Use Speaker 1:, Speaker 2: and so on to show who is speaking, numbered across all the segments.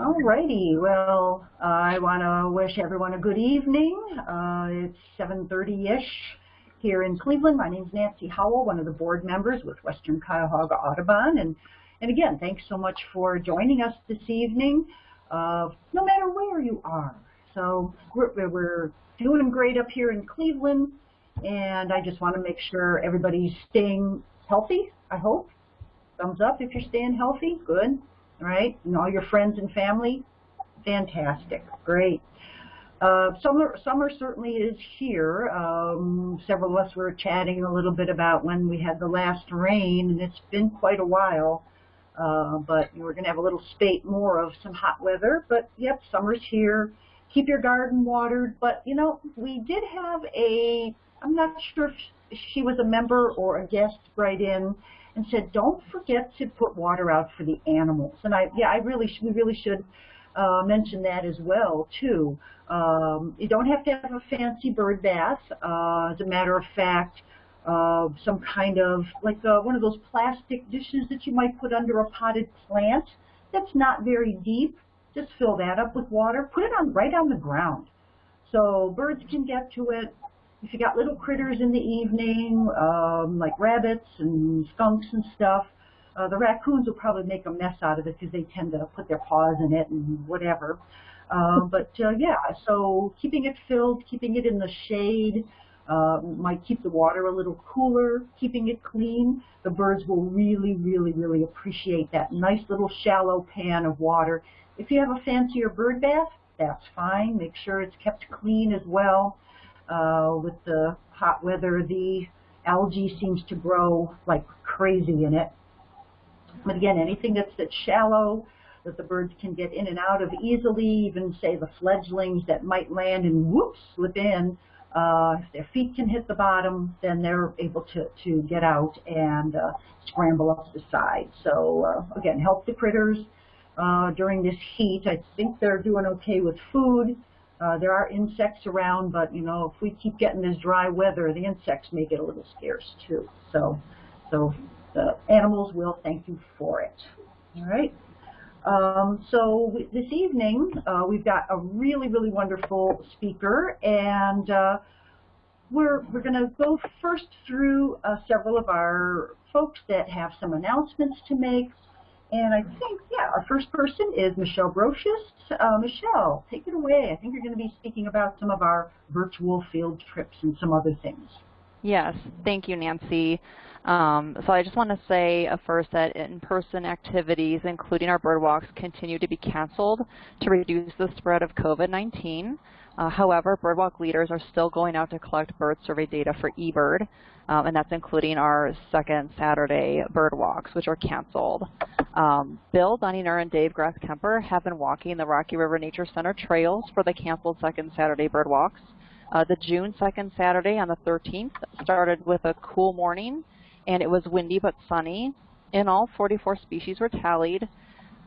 Speaker 1: Alrighty, well, uh, I want to wish everyone a good evening. Uh, it's 7.30ish here in Cleveland. My name is Nancy Howell, one of the board members with Western Cuyahoga Audubon. And, and again, thanks so much for joining us this evening, uh, no matter where you are. So we're, we're doing great up here in Cleveland, and I just want to make sure everybody's staying healthy, I hope. Thumbs up if you're staying healthy. Good right? And all your friends and family, fantastic, great. Uh, summer, summer certainly is here. Um, several of us were chatting a little bit about when we had the last rain, and it's been quite a while. Uh, but we're going to have a little spate more of some hot weather. But yep, summer's here. Keep your garden watered. But you know, we did have a. I'm not sure if she was a member or a guest write in and said, don't forget to put water out for the animals. And I, yeah, I really, we really should uh, mention that as well too. Um, you don't have to have a fancy bird bath. Uh, as a matter of fact, uh, some kind of like uh, one of those plastic dishes that you might put under a potted plant. That's not very deep. Just fill that up with water. Put it on right on the ground, so birds can get to it if you got little critters in the evening, um, like rabbits and skunks and stuff, uh, the raccoons will probably make a mess out of it because they tend to put their paws in it and whatever. Uh, but uh, yeah, so keeping it filled, keeping it in the shade, uh, might keep the water a little cooler, keeping it clean. The birds will really, really, really appreciate that nice little shallow pan of water. If you have a fancier bird bath, that's fine. Make sure it's kept clean as well uh, with the hot weather, the algae seems to grow like crazy in it. But again, anything that's, that's shallow, that the birds can get in and out of easily, even say the fledglings that might land and whoops, slip in, uh, if their feet can hit the bottom, then they're able to, to get out and uh, scramble up the side. So uh, again, help the critters uh, during this heat. I think they're doing okay with food. Uh, there are insects around, but you know, if we keep getting this dry weather, the insects may get a little scarce too. So, so the animals will thank you for it. All right. Um, so this evening, uh, we've got a really, really wonderful speaker, and uh, we're, we're going to go first through uh, several of our folks that have some announcements to make, and I think, yeah, our first person is Michelle Brocious. Uh, Michelle, take it away. I think you're going to be speaking about some of our virtual field trips and some other things.
Speaker 2: Yes, thank you, Nancy. Um, so I just want to say first that in-person activities, including our bird walks, continue to be canceled to reduce the spread of COVID-19. Uh, however, birdwalk leaders are still going out to collect bird survey data for eBird, um, and that's including our second Saturday bird walks, which are canceled. Um, Bill Dunninger and Dave Grass-Kemper have been walking the Rocky River Nature Center trails for the canceled second Saturday bird walks. Uh, the June 2nd Saturday on the 13th started with a cool morning, and it was windy but sunny. In all, 44 species were tallied.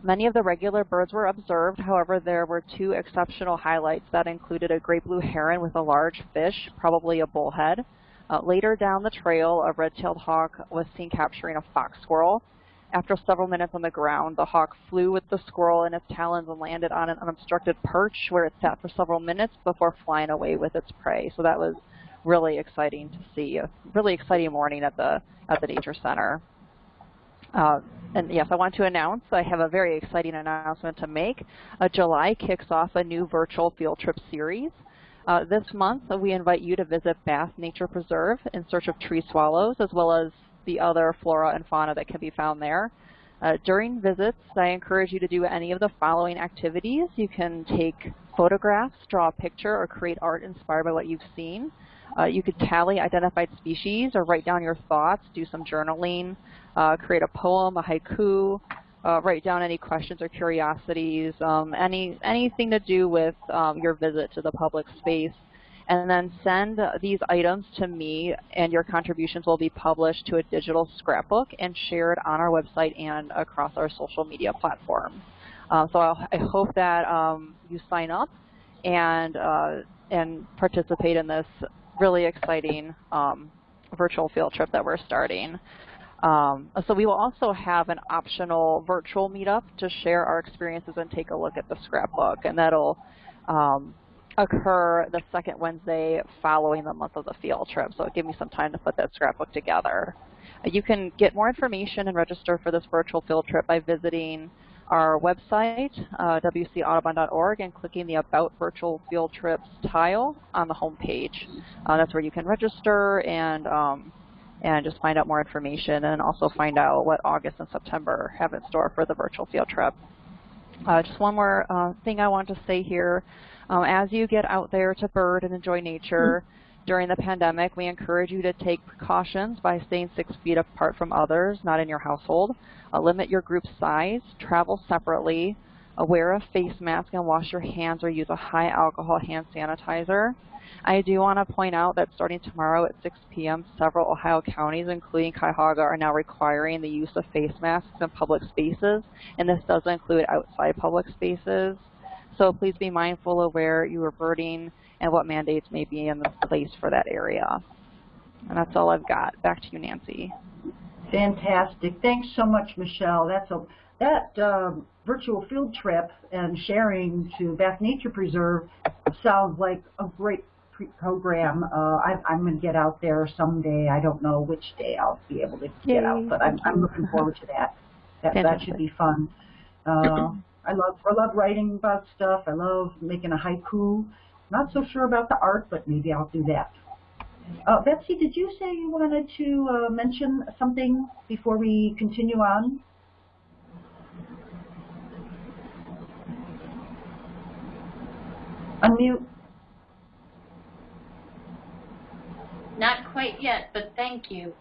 Speaker 2: Many of the regular birds were observed, however, there were two exceptional highlights that included a great blue heron with a large fish, probably a bullhead. Uh, later down the trail, a red-tailed hawk was seen capturing a fox squirrel. After several minutes on the ground, the hawk flew with the squirrel in its talons and landed on an unobstructed perch where it sat for several minutes before flying away with its prey. So that was really exciting to see. A really exciting morning at the at the nature center. Uh, and yes, I want to announce I have a very exciting announcement to make. Uh, July kicks off a new virtual field trip series. Uh, this month, we invite you to visit Bath Nature Preserve in search of tree swallows, as well as the other flora and fauna that can be found there. Uh, during visits, I encourage you to do any of the following activities. You can take photographs, draw a picture, or create art inspired by what you've seen. Uh, you could tally identified species or write down your thoughts, do some journaling, uh, create a poem, a haiku, uh, write down any questions or curiosities, um, any anything to do with um, your visit to the public space and then send these items to me and your contributions will be published to a digital scrapbook and shared on our website and across our social media platforms. Uh, so I'll, i hope that um, you sign up and, uh, and participate in this really exciting um, virtual field trip that we're starting. Um, so we will also have an optional virtual meetup to share our experiences and take a look at the scrapbook, and that'll um, occur the second Wednesday following the month of the field trip. So it give me some time to put that scrapbook together. You can get more information and register for this virtual field trip by visiting our website, uh, wcaudubon.org, and clicking the About Virtual Field Trips tile on the home page. Uh, that's where you can register and um, and just find out more information and also find out what August and September have in store for the virtual field trip. Uh, just one more uh, thing I want to say here. Um, as you get out there to bird and enjoy nature, during the pandemic, we encourage you to take precautions by staying six feet apart from others, not in your household. Uh, limit your group size, travel separately, uh, wear a face mask and wash your hands or use a high alcohol hand sanitizer. I do want to point out that starting tomorrow at 6 p.m., several Ohio counties, including Cuyahoga, are now requiring the use of face masks in public spaces, and this does include outside public spaces. So please be mindful of where you are birding and what mandates may be in place for that area. And that's all I've got. Back to you, Nancy.
Speaker 1: Fantastic. Thanks so much, Michelle. That's a that uh, virtual field trip and sharing to Bath Nature Preserve sounds like a great program. Uh, I, I'm going to get out there someday. I don't know which day I'll be able to get
Speaker 2: Yay.
Speaker 1: out, but I'm, I'm looking forward to that. That, that should be fun. Uh, I love I love writing about stuff. I love making a haiku. Not so sure about the art, but maybe I'll do that. Uh, Betsy, did you say you wanted to uh, mention something before we continue on? Unmute.
Speaker 3: Not quite yet, but thank you.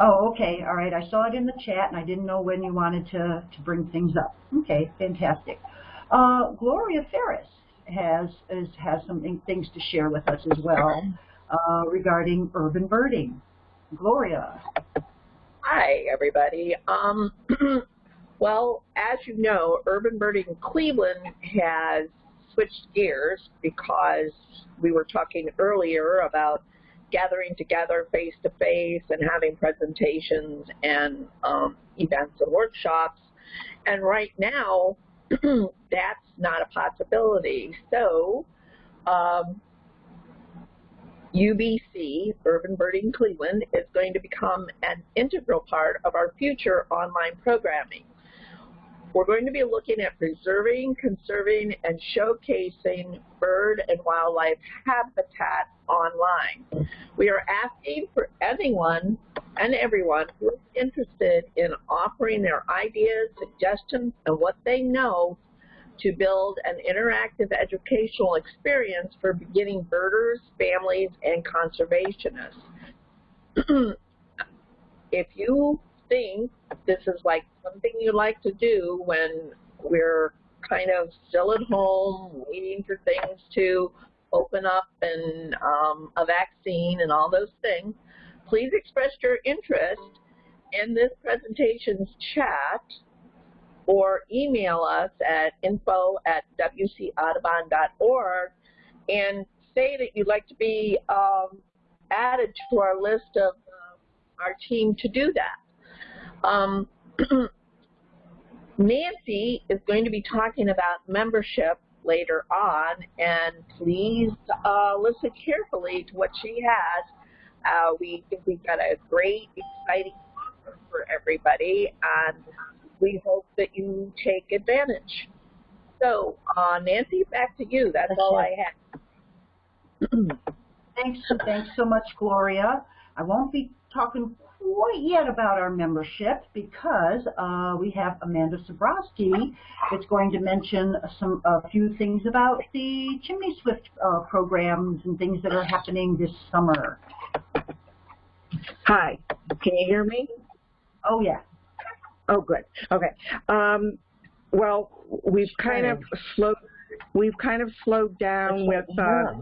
Speaker 1: Oh, okay. All right. I saw it in the chat, and I didn't know when you wanted to, to bring things up. Okay, fantastic. Uh, Gloria Ferris has is, has some things to share with us as well uh, regarding urban birding. Gloria.
Speaker 4: Hi, everybody. Um, well, as you know, Urban Birding Cleveland has switched gears because we were talking earlier about gathering together face to face and having presentations and um, events and workshops. And right now, that's not a possibility. So, um, UBC, Urban Birding Cleveland, is going to become an integral part of our future online programming. We're going to be looking at preserving, conserving, and showcasing bird and wildlife habitat online. We are asking for anyone and everyone who is interested in offering their ideas, suggestions, and what they know to build an interactive educational experience for beginning birders, families, and conservationists. if you think this is like something you like to do when we're kind of still at home, waiting for things to open up and um, a vaccine and all those things, please express your interest in this presentation's chat or email us at info at wcaudubon.org and say that you'd like to be um, added to our list of uh, our team to do that. Um, Nancy is going to be talking about membership later on, and please uh, listen carefully to what she has. Uh, we think we've got a great, exciting offer for everybody, and we hope that you take advantage. So, uh, Nancy, back to you. That's, all. I
Speaker 1: have. thanks, thanks so much, Gloria. I won't be talking quite yet about our membership because uh, we have Amanda Sabrowski that's going to mention some a few things about the Chimney Swift uh, programs and things that are happening this summer.
Speaker 5: Hi, can you hear me?
Speaker 1: Oh yeah.
Speaker 5: Oh good. Okay. Um, well, we've kind of slowed we've kind of slowed down with uh,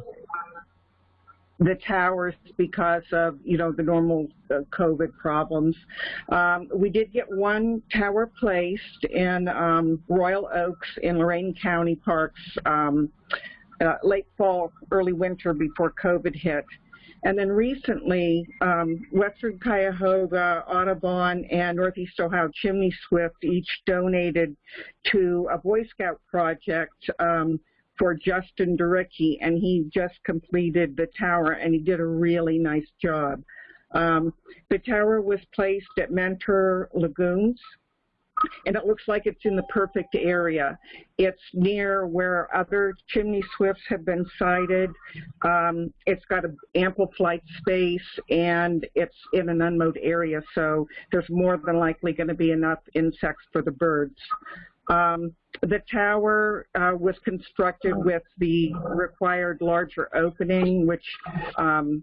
Speaker 5: the towers because of, you know, the normal uh, COVID problems. Um, we did get one tower placed in um, Royal Oaks in Lorain County Parks um, uh, late fall, early winter before COVID hit. And then recently, um, Western Cuyahoga, Audubon, and Northeast Ohio Chimney Swift each donated to a Boy Scout project um, for Justin Duricki, and he just completed the tower, and he did a really nice job. Um, the tower was placed at Mentor Lagoons, and it looks like it's in the perfect area. It's near where other chimney swifts have been sighted. Um, it's got ample flight space, and it's in an unmowed area, so there's more than likely going to be enough insects for the birds. Um, the tower uh, was constructed with the required larger opening, which um,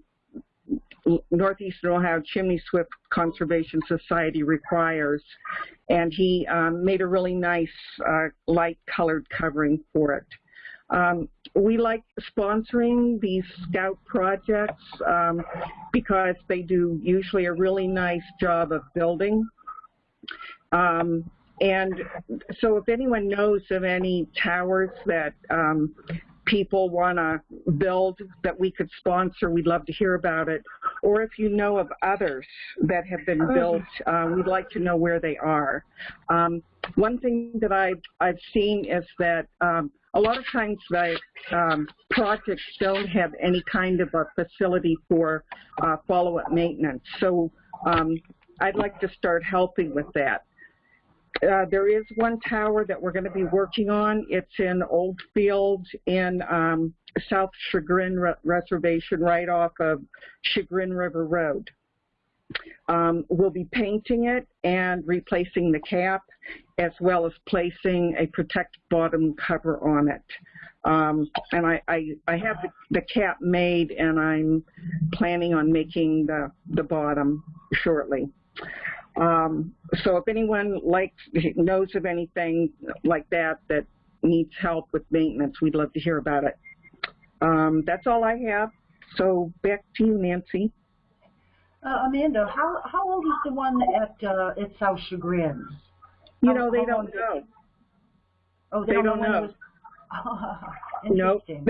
Speaker 5: Northeastern Ohio Chimney Swift Conservation Society requires. And he um, made a really nice uh, light colored covering for it. Um, we like sponsoring these scout projects um, because they do usually a really nice job of building. Um, and so if anyone knows of any towers that um, people want to build that we could sponsor, we'd love to hear about it. Or if you know of others that have been built, uh, we'd like to know where they are. Um, one thing that I've, I've seen is that um, a lot of times the um, projects don't have any kind of a facility for uh, follow-up maintenance. So um, I'd like to start helping with that. Uh, there is one tower that we're going to be working on. It's in Oldfield in um, South Chagrin Re Reservation, right off of Chagrin River Road. Um, we'll be painting it and replacing the cap, as well as placing a protect bottom cover on it. Um, and I, I, I have the, the, cap made, and I'm planning on making the, the bottom shortly. Um, so if anyone likes knows of anything like that that needs help with maintenance, we'd love to hear about it. Um, that's all I have. So back to you, Nancy.
Speaker 1: Uh, Amanda, how how old is the one at uh, at South Chagrin?
Speaker 5: You know, they don't know.
Speaker 1: Oh, they,
Speaker 5: they
Speaker 1: don't,
Speaker 5: don't
Speaker 1: know.
Speaker 5: know.
Speaker 1: Oh,
Speaker 5: nope.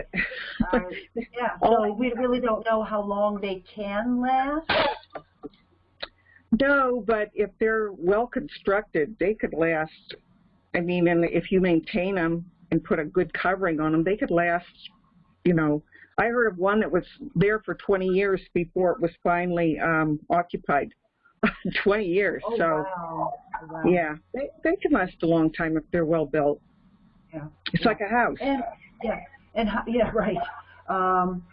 Speaker 1: uh, yeah, so we really don't know how long they can last.
Speaker 5: No, but if they're well constructed, they could last. I mean, and if you maintain them and put a good covering on them, they could last. You know, I heard of one that was there for 20 years before it was finally um, occupied. 20 years.
Speaker 1: Oh,
Speaker 5: so,
Speaker 1: wow. Oh, wow.
Speaker 5: yeah, they they can last a long time if they're well built.
Speaker 1: Yeah.
Speaker 5: It's
Speaker 1: yeah.
Speaker 5: like a house.
Speaker 1: And yeah, and yeah, right. Um,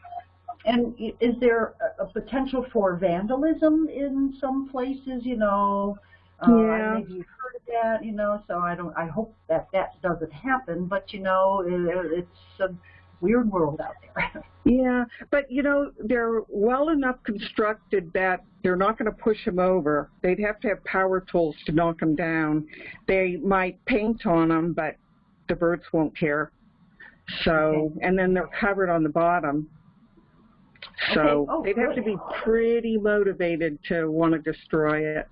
Speaker 1: and is there a potential for vandalism in some places? You know, Uh, maybe you've heard of that. You know, so I don't. I hope that that doesn't happen. But you know, it, it's a weird world out there.
Speaker 5: yeah, but you know, they're well enough constructed that they're not going to push them over. They'd have to have power tools to knock them down. They might paint on them, but the birds won't care. So,
Speaker 1: Okay.
Speaker 5: and then they're covered on the bottom. So
Speaker 1: Okay. Oh,
Speaker 5: they'd have to be pretty motivated to want to destroy it.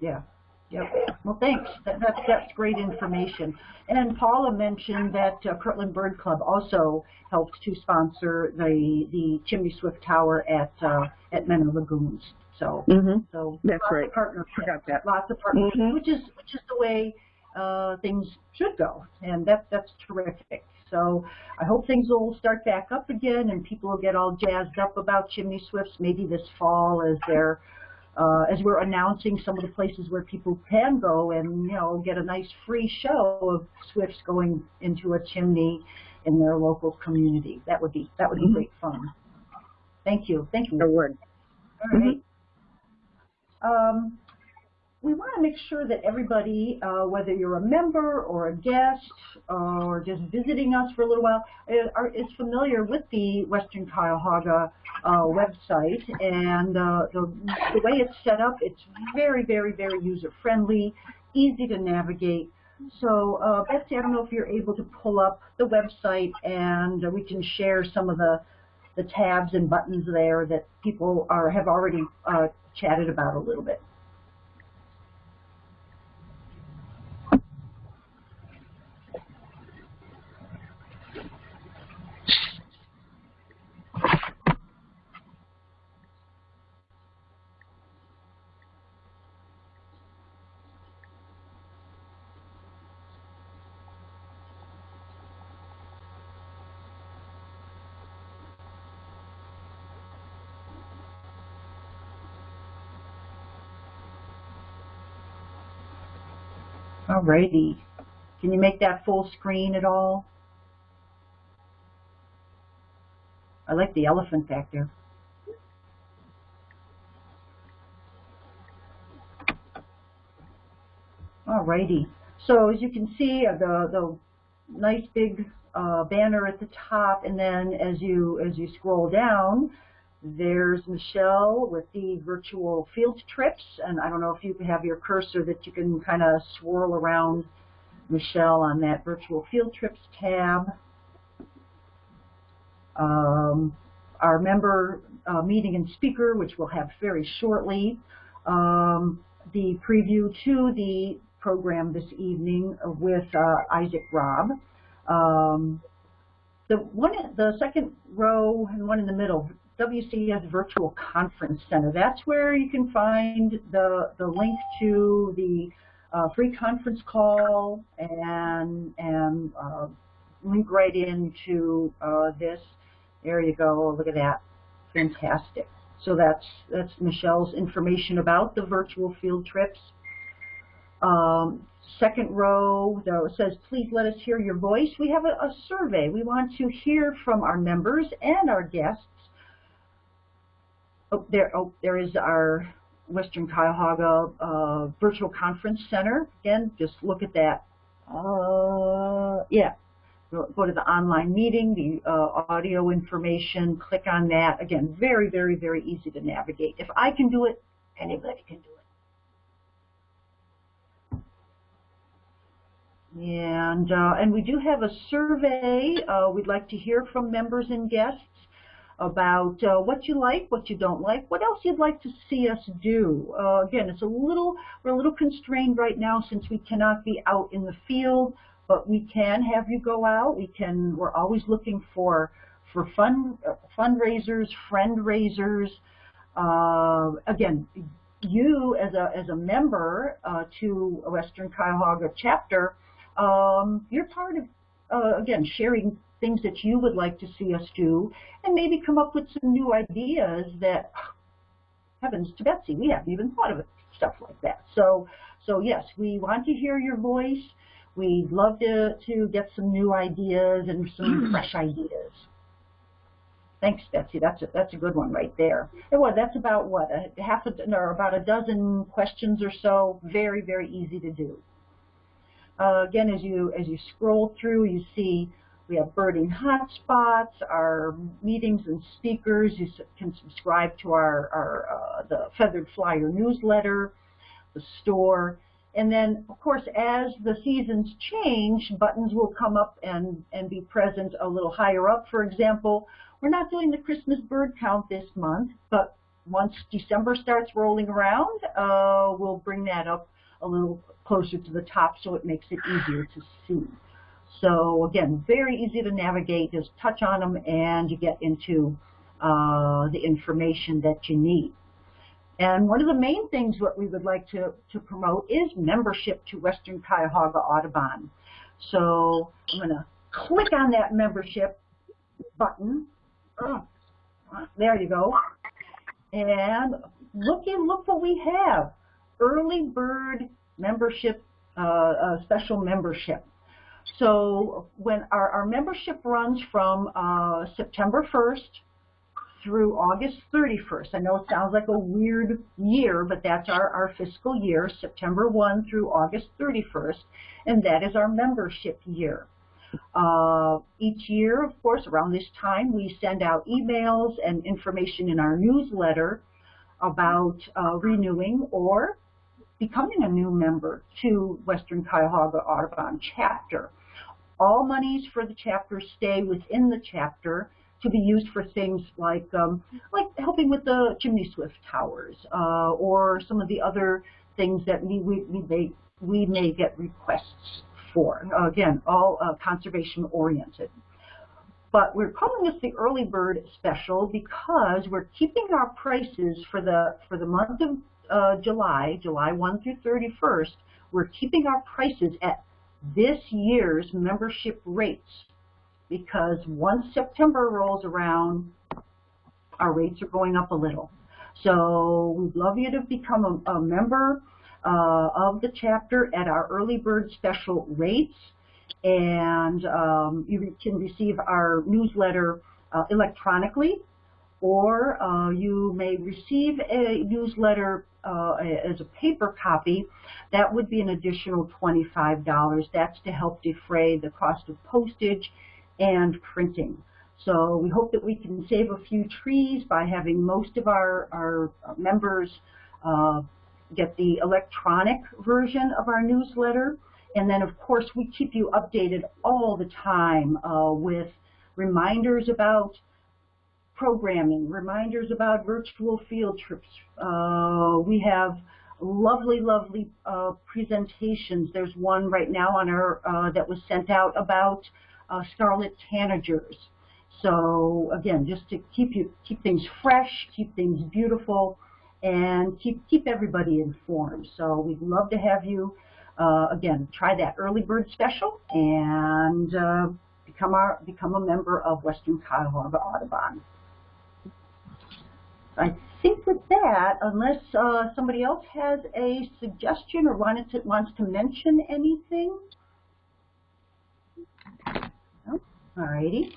Speaker 1: Yeah. Yep. Well, thanks. That, that's that's great information. And Paula mentioned that uh, Kirtland Bird Club also helped to sponsor the the Chimney Swift Tower at uh, at Mentor Lagoons. So
Speaker 5: Mm-hmm.
Speaker 1: so
Speaker 5: That's
Speaker 1: lots
Speaker 5: right.
Speaker 1: of partnerships.
Speaker 5: Forgot that.
Speaker 1: Lots of partnerships,
Speaker 5: Mhm.
Speaker 1: which is which is the way uh, things should go, and that that's terrific. So I hope things will start back up again, and people will get all jazzed up about chimney swifts maybe this fall as they're uh, as we're announcing some of the places where people can go and you know get a nice free show of swifts going into a chimney in their local community. That would be that would be
Speaker 5: Mhm.
Speaker 1: great fun. Thank you, thank you.
Speaker 5: The word.
Speaker 1: All right. Um, we want to make sure that everybody, uh, whether you're a member or a guest or just visiting us for a little while, is, are, is familiar with the Western Cuyahoga uh, website. And uh, the, the way it's set up, it's very, very, very user-friendly, easy to navigate. So, uh, Betsy, I don't know if you're able to pull up the website and uh, we can share some of the the tabs and buttons there that people are have already uh, chatted about a little bit. Alrighty. Can you make that full screen at all? I like the elephant back there. Alrighty. So as you can see, uh, the the nice big uh, banner at the top, and then as you as you scroll down, there's Michelle with the virtual field trips, and I don't know if you have your cursor that you can kind of swirl around Michelle on that virtual field trips tab. Um, our member uh, meeting and speaker, which we'll have very shortly. Um, the preview to the program this evening with uh, Isaac Robb. Um, the one, the second row and one in the middle, WCS Virtual Conference Center. That's where you can find the the link to the uh, free conference call and and uh, link right into uh, this. There you go. Look at that. Fantastic. So that's that's Michelle's information about the virtual field trips. Um, second row, though, says, please let us hear your voice. We have a, a, survey. We want to hear from our members and our guests. Oh, there, oh, there is our Western Cuyahoga uh, Virtual Conference Center. Again, just look at that. Uh, yeah, go, to the online meeting, the uh, audio information, click on that. Again, very, very, very easy to navigate. If I can do it, anybody can do it. And, uh, and we do have a survey. Uh, we'd like to hear from members and guests about uh, what you like, what you don't like, what else you'd like to see us do. Uh, again, it's a little, we're a little constrained right now since we cannot be out in the field, but we can have you go out. We can, we're always looking for, for fund, uh, fundraisers, friend raisers. Uh, again, you as a, as a member to a Western Cuyahoga chapter, um, you're part of, uh, again, sharing things that you would like to see us do, and maybe come up with some new ideas that, heavens to Betsy, we haven't even thought of it, stuff like that. So, so yes, we want to hear your voice. We'd love to, to get some new ideas and some fresh ideas. Thanks, Betsy. That's a, that's a good one right there. And what, that's about what, a half a, or about a dozen questions or so. Very, very easy to do. Uh, again, as you as you scroll through, you see we have birding hotspots, our meetings and speakers. You can subscribe to our, our uh, the Feathered Flyer newsletter, the store, and then of course as the seasons change, buttons will come up and and be present a little higher up. For example, we're not doing the Christmas bird count this month, but once December starts rolling around, uh, we'll bring that up a little closer to the top so it makes it easier to see. So again, very easy to navigate. Just touch on them and you get into uh, the information that you need. And one of the main things what we would like to, to promote is membership to Western Cuyahoga Audubon. So I'm going to click on that membership button. Oh, there you go. And look, look what we have. Early bird membership, uh, uh, special membership. So when our, our membership runs from uh, September 1st through August 31st. I know it sounds like a weird year, but that's our, our fiscal year, September 1 through August 31st, and that is our membership year. Uh, each year, of course, around this time, we send out emails and information in our newsletter about uh, renewing or becoming a new member to Western Cuyahoga Audubon chapter. All monies for the chapter stay within the chapter to be used for things like um, like helping with the chimney swift towers uh, or some of the other things that we, we, we, may, we may get requests for. Again, all uh, conservation oriented. But we're calling this the early bird special because we're keeping our prices for the for the month of uh, July, July 1 through 31st, we're keeping our prices at this year's membership rates because once September rolls around, our rates are going up a little. So we'd love you to become a, a member. uh, of the chapter at our early bird special rates. And um, you can receive our newsletter uh, electronically, or uh, you may receive a newsletter uh, as a paper copy. That would be an additional $25. That's to help defray the cost of postage and printing. So we hope that we can save a few trees by having most of our, our members uh, get the electronic version of our newsletter. And then, of course, we keep you updated all the time uh, with reminders about programming, reminders about virtual field trips. Uh, we have lovely, lovely uh, presentations. There's one right now on our uh, that was sent out about uh, scarlet tanagers. So again, just to keep you keep things fresh, keep things beautiful, and keep keep everybody informed. So we'd love to have you uh, again try that early bird special and uh, become our become a member of Western Cuyahoga Audubon. I think with that, unless uh, somebody else has a suggestion or wanted to, wants to mention anything. No? Alrighty.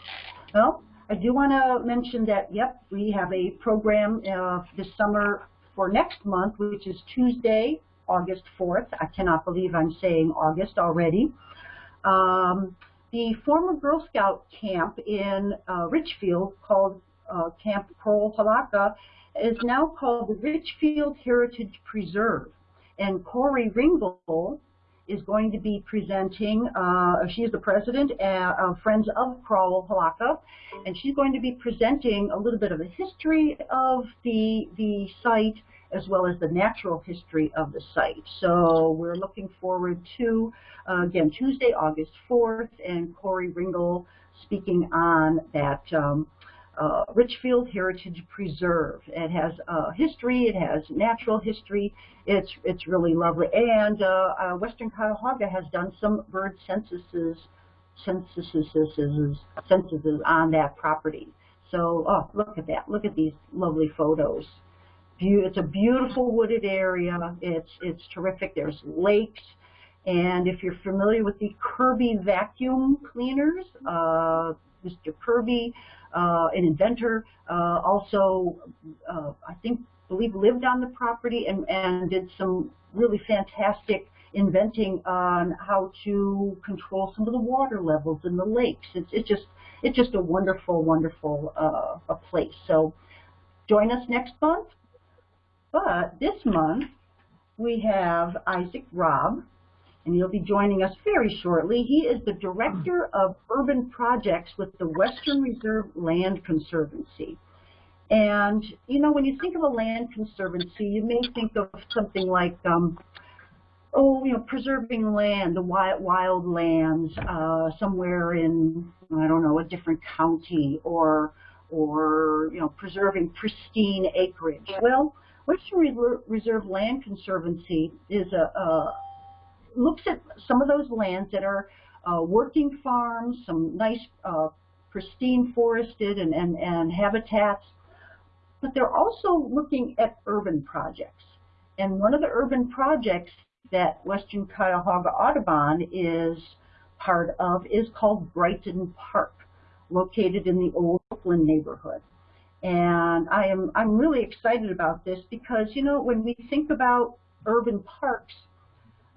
Speaker 1: Well, I do want to mention that, yep, we have a program uh, this summer for next month, which is Tuesday, August 4th. I cannot believe I'm saying August already. Um, the former Girl Scout camp in uh, Richfield called uh, Camp Crowell Hilaka is now called the Richfield Heritage Preserve. And Corey Ringel is going to be presenting, uh, she is the president uh, of Friends of Crowell Hilaka, and she's going to be presenting a little bit of the history of the, the site as well as the natural history of the site. So we're looking forward to, uh, again, Tuesday, August 4th, and Corey Ringel speaking on that um, uh, Richfield Heritage Preserve. It has uh, history, it has natural history, it's, it's really lovely. And uh, uh Western Cuyahoga has done some bird censuses, censuses, censuses on that property. So, oh, look at that. Look at these lovely photos. It's a beautiful wooded area. It's, it's terrific. There's lakes. And if you're familiar with the Kirby vacuum cleaners, uh, Mr. Kirby, uh, an inventor, uh, also, uh, I think, believe lived on the property and, and did some really fantastic inventing on how to control some of the water levels in the lakes. It's, it's just it's just a wonderful, wonderful uh, a place. So join us next month. But this month we have Isaac Robb, and he'll be joining us very shortly. He is the Director of Urban Projects with the Western Reserve Land Conservancy. And, you know, when you think of a land conservancy, you may think of something like, um, oh, you know, preserving land, the wild, wild lands uh, somewhere in, I don't know, a different county or, or, you know, preserving pristine acreage. Well, Western Reserve Land Conservancy is a, a looks at some of those lands that are uh, working farms, some nice uh, pristine forested and, and, and habitats, but they're also looking at urban projects. And one of the urban projects that Western Cuyahoga Audubon is part of is called Brighton Park, located in the Old Oakland neighborhood. And I am I'm really excited about this because you know when we think about urban parks,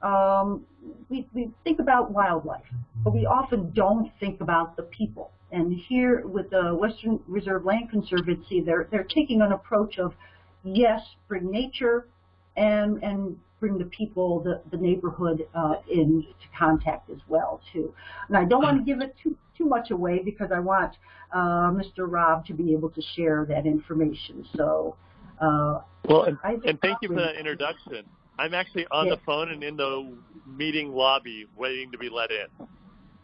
Speaker 1: um, we, we think about wildlife, but we often don't think about the people. And here with the Western Reserve Land Conservancy, they're, they're taking an approach of, yes, bring nature and, and bring the people, the, the neighborhood uh, into contact as well, too. And I don't want to give it too, too much away because I want uh, Mr. Robb to be able to share that information. So, uh,
Speaker 6: well, and, and thank you for that introduction. I'm actually on the phone and in the meeting lobby waiting to be let in.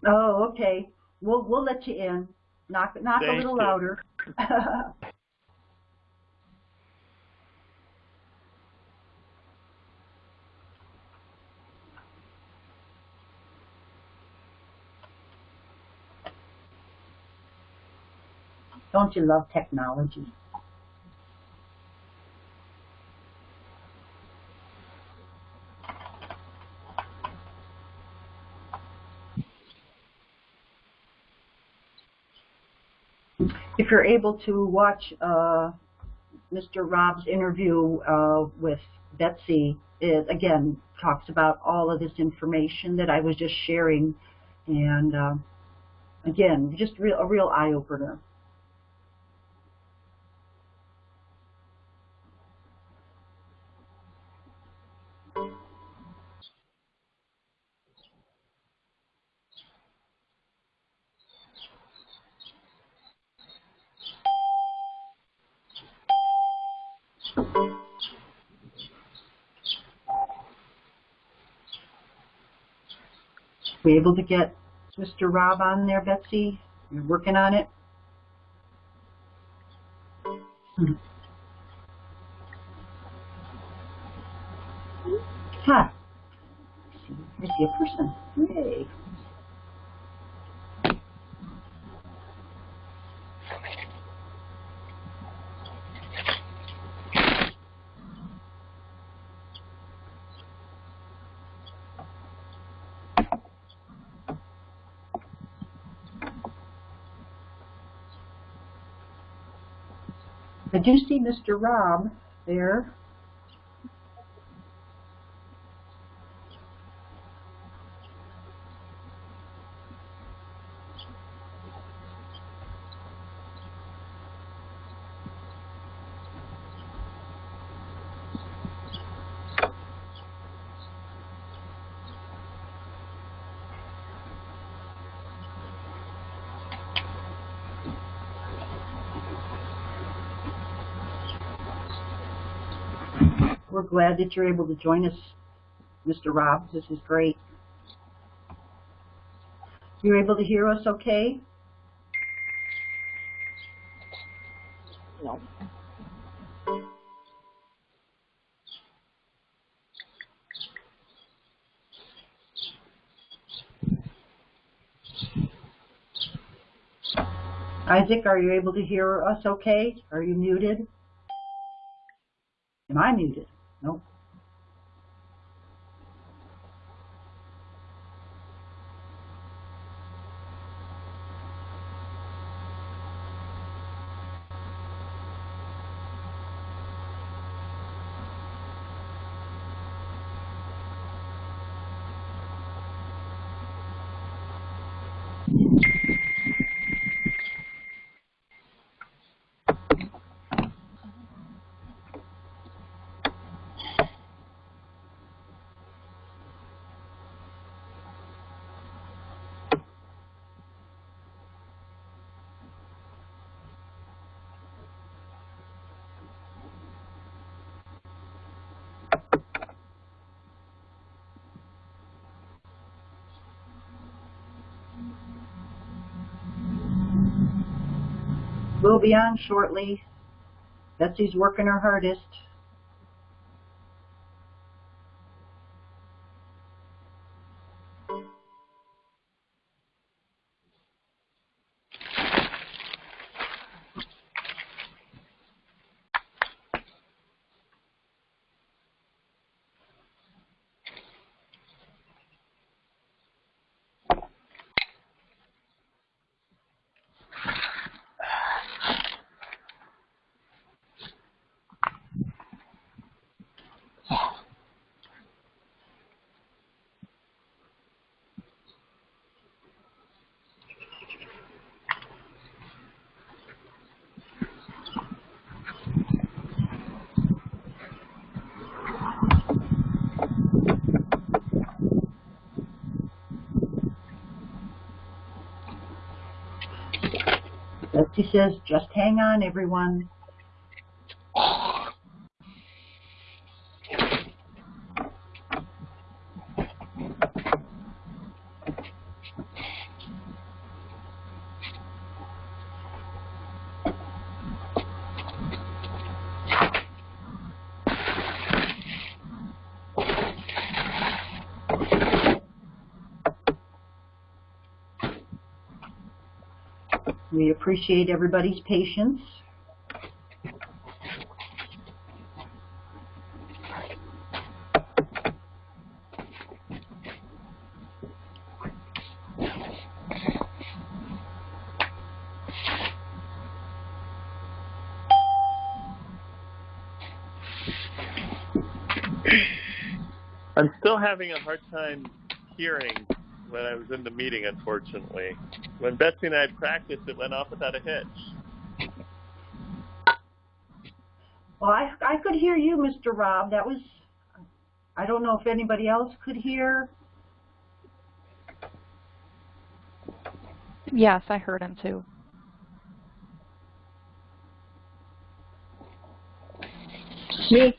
Speaker 1: Oh, okay. We'll we'll let you in. Knock knock
Speaker 6: Thank
Speaker 1: a little
Speaker 6: you.
Speaker 1: louder. Don't you love technology? If you're able to watch uh, Mr. Robb's interview uh, with Betsy, it again talks about all of this information that I was just sharing, and uh, again, just real, a real eye opener. We able to get Mr. Robb on there, Betsy? You're working on it? Hmm. Ha! I see a person. Yay! I do see Mr. Robb there. We're glad that you're able to join us, Mr. Robb. This is great. You're able to hear us okay?
Speaker 4: No.
Speaker 1: Isaac, are you able to hear us okay? Are you muted? Am I muted? Nope. We'll be on shortly. Betsy's working her hardest. Betsy says, just hang on, everyone. We appreciate everybody's patience.
Speaker 6: I'm still having a hard time hearing when I was in the meeting, unfortunately. When Betsy and I had practiced, it went off without a hitch.
Speaker 1: Well, I, I could hear you, Mr. Robb. That was, I don't know if anybody else could hear.
Speaker 2: Yes, I heard him too.
Speaker 4: Me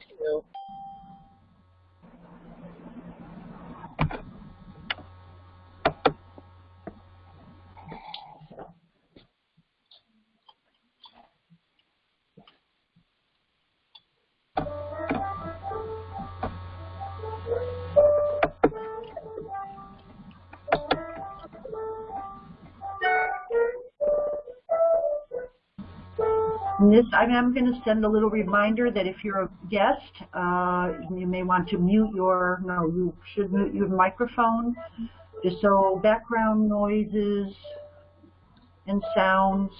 Speaker 1: this, I I'm going to send a little reminder that if you're a guest, uh, you may want to mute your, no, you should mute your microphone, just so background noises and sounds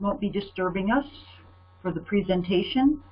Speaker 1: won't be disturbing us for the presentation.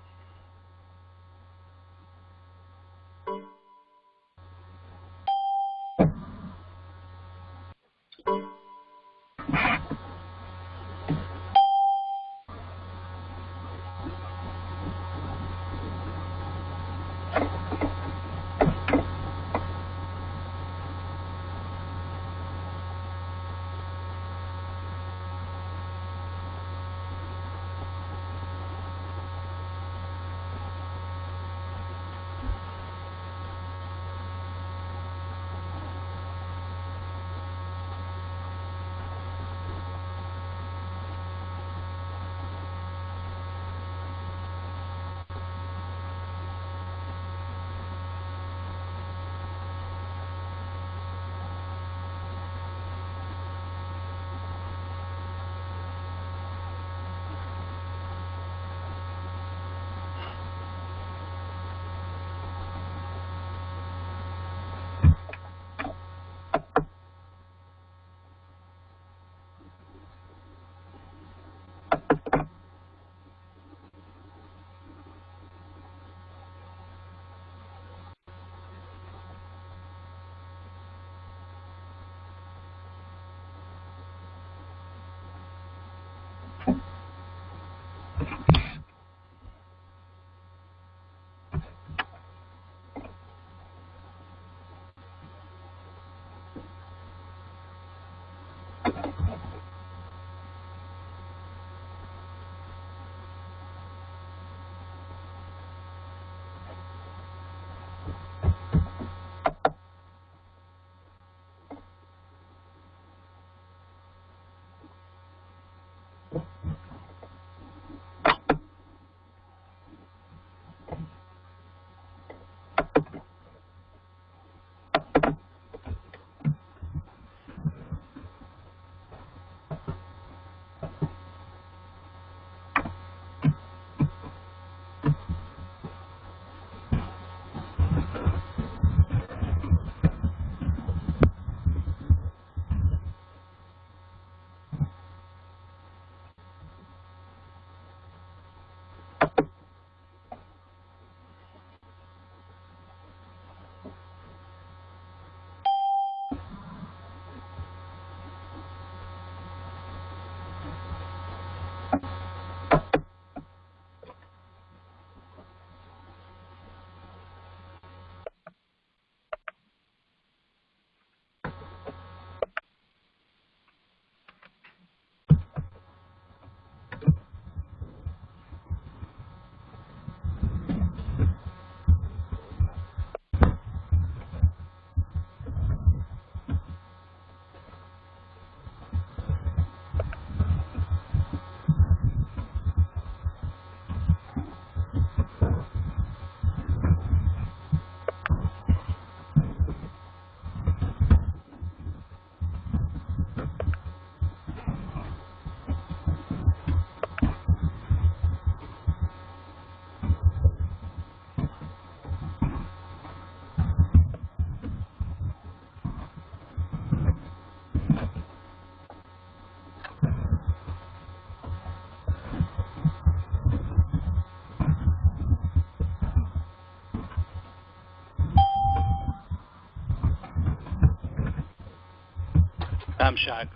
Speaker 7: I'm shocked.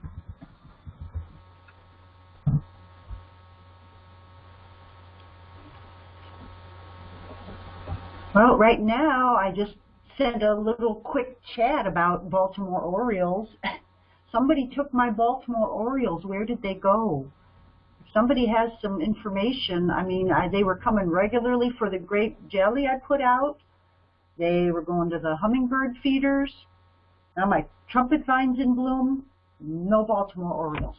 Speaker 1: Well, right now, I just sent a little quick chat about Baltimore Orioles. Somebody took my Baltimore Orioles. Where did they go? If somebody has some information, I mean, I, they were coming regularly for the grape jelly I put out. They were going to the hummingbird feeders. Now my trumpet vine's in bloom. No Baltimore Orioles.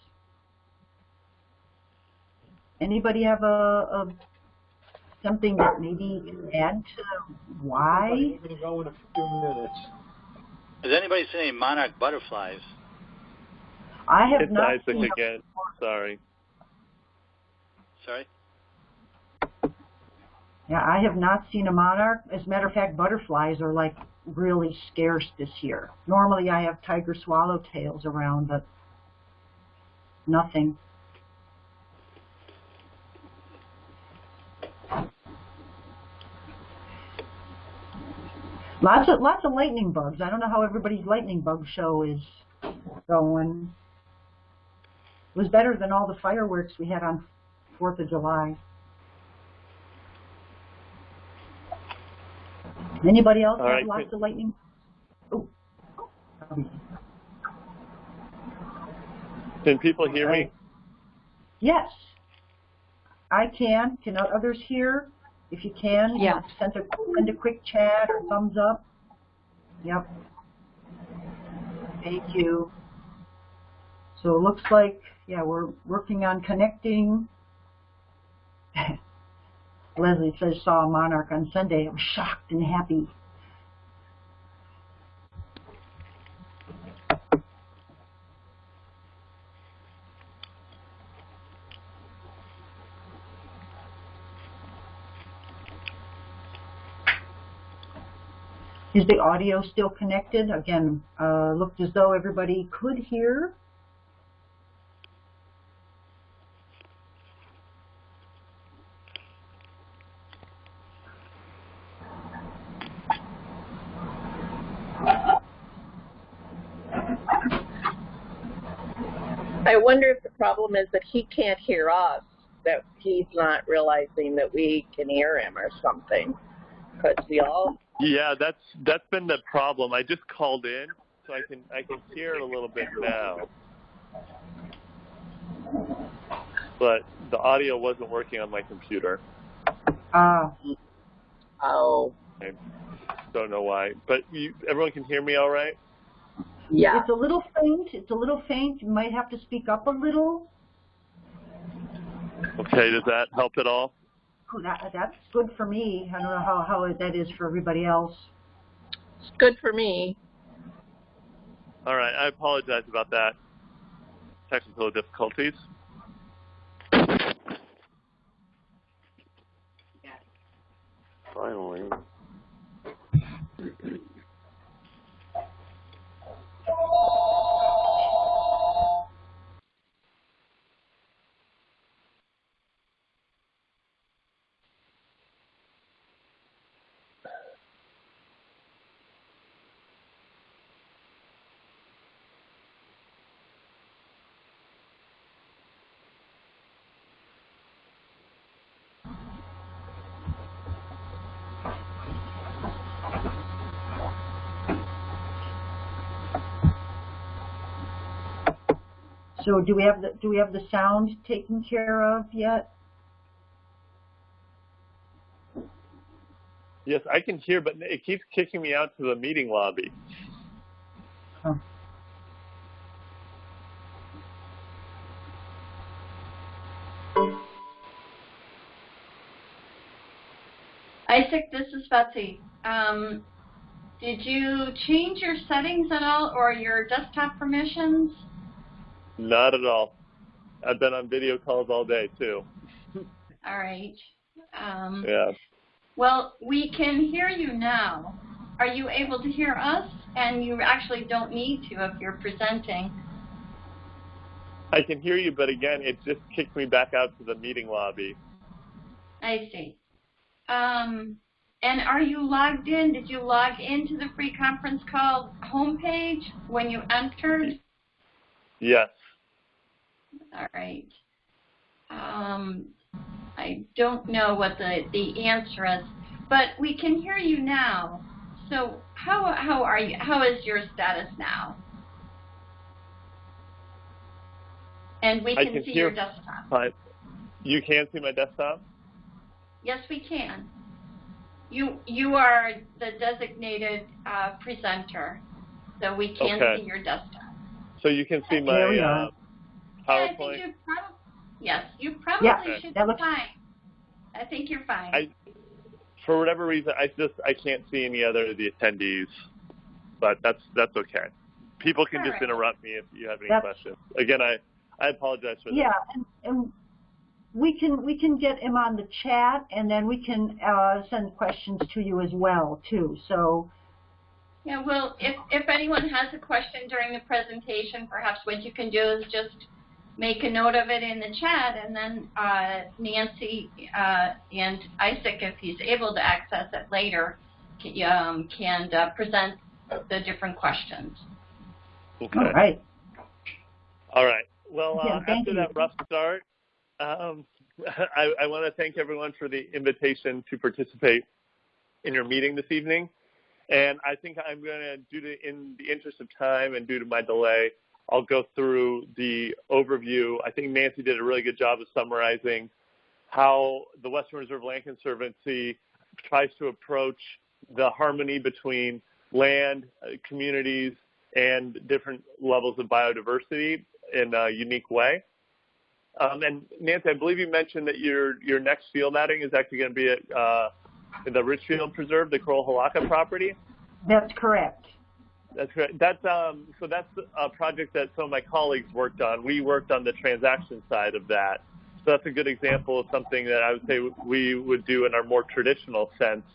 Speaker 1: Anybody have a, a something that maybe can add to why?
Speaker 8: I'm going to go in a few minutes.
Speaker 7: Has anybody seen any monarch butterflies?
Speaker 1: I have
Speaker 6: It's
Speaker 1: not
Speaker 6: Isaac
Speaker 1: seen
Speaker 6: again. Sorry.
Speaker 7: Sorry?
Speaker 1: Yeah, I have not seen a monarch. As a matter of fact, butterflies are like really scarce this year. Normally I have tiger swallowtails around, but nothing. Lots of lots of lightning bugs. I don't know how everybody's lightning bug show is going. It was better than all the fireworks we had on Fourth of July. Anybody else
Speaker 6: All
Speaker 1: have
Speaker 6: right,
Speaker 1: lots of lightning? Oh.
Speaker 6: Can people hear me?
Speaker 1: Yes. I can. Can others hear? If you can, you know,
Speaker 2: Yes.
Speaker 1: send a send a quick chat or thumbs up. Yep. Thank you. So it looks like, yeah, we're working on connecting. Leslie says saw a monarch on Sunday. I was shocked and happy. Is the audio still connected? Again, uh, looked as though everybody could hear.
Speaker 4: I wonder if the problem is that he can't hear us, that he's not realizing that we can hear him or something. Because we all,
Speaker 6: Yeah, that's that's been the problem. I just called in, so I can I can hear it a little bit now, but the audio wasn't working on my computer.
Speaker 1: Ah,
Speaker 4: oh,
Speaker 6: I don't know why, but you, everyone can hear me all right.
Speaker 4: Yeah.
Speaker 1: it's a little faint. It's a little faint. You might have to speak up a little.
Speaker 6: Okay, does that help at all?
Speaker 1: Oh, that, that's good for me. I don't know how, how that is for everybody else.
Speaker 4: It's good for me.
Speaker 6: All right, I apologize about that. Technical difficulties. Finally.
Speaker 1: So do we have the do we have the sound taken care of yet?
Speaker 6: Yes, I can hear, but it keeps kicking me out to the meeting lobby.
Speaker 1: Oh.
Speaker 3: Isaac, this is Betsy. Um, did you change your settings at all or your desktop permissions?
Speaker 6: Not at all. I've been on video calls all day too.
Speaker 3: All right. Um,
Speaker 6: Yeah.
Speaker 3: Well, we can hear you now. Are you able to hear us? And you actually don't need to if you're presenting.
Speaker 6: I can hear you, but again, it just kicked me back out to the meeting lobby.
Speaker 3: I see. Um, and are you logged in? Did you log into the free conference call homepage when you entered?
Speaker 6: Yes.
Speaker 3: All right. Um, I don't know what the, the answer is, but we can hear you now. So how, how are you? How is your status now? And we can,
Speaker 6: can
Speaker 3: see
Speaker 6: hear
Speaker 3: your desktop.
Speaker 6: Fine. You can see my desktop?
Speaker 3: Yes, we can. You you are the designated uh, presenter, so we can
Speaker 6: Okay.
Speaker 3: see your desktop.
Speaker 6: So you can see my
Speaker 1: There we
Speaker 6: uh,
Speaker 1: are.
Speaker 3: Yeah, I think you prob- yes, you probably
Speaker 1: Yeah,
Speaker 3: should
Speaker 1: that
Speaker 3: be
Speaker 1: looks-
Speaker 3: fine. I think you're fine.
Speaker 6: I- For whatever reason, I just I can't see any other of the attendees, but that's that's okay. People can
Speaker 3: All
Speaker 6: just
Speaker 3: right.
Speaker 6: interrupt me if you have any
Speaker 1: That's-
Speaker 6: questions. Again, I I apologize for that.
Speaker 1: Yeah, and, and we can we can get him on the chat, and then we can uh, send questions to you as well too. So
Speaker 3: Yeah, well, if, if anyone has a question during the presentation, perhaps what you can do is just make a note of it in the chat, and then uh, Nancy uh, and Isaac, if he's able to access it later, can, um, can uh, present the different questions.
Speaker 6: Okay.
Speaker 1: all right,
Speaker 6: All right. Well, uh,
Speaker 1: Yeah, thank
Speaker 6: after
Speaker 1: you.
Speaker 6: that rough start, um, I, I want to thank everyone for the invitation to participate in your meeting this evening. And I think I'm going to, due to in the interest of time and due to my delay, I'll go through the overview. I think Nancy did a really good job of summarizing how the Western Reserve Land Conservancy tries to approach the harmony between land, uh, communities, and different levels of biodiversity in a unique way. Um, and Nancy, I believe you mentioned that your your next field outing is actually going to be at uh, the Richfield Preserve, the Crowell Hilaka property.
Speaker 1: that's correct.
Speaker 6: That's correct. That's um, so that's a project that some of my colleagues worked on. We worked on the transaction side of that. So that's a good example of something that I would say we would do in our more traditional sense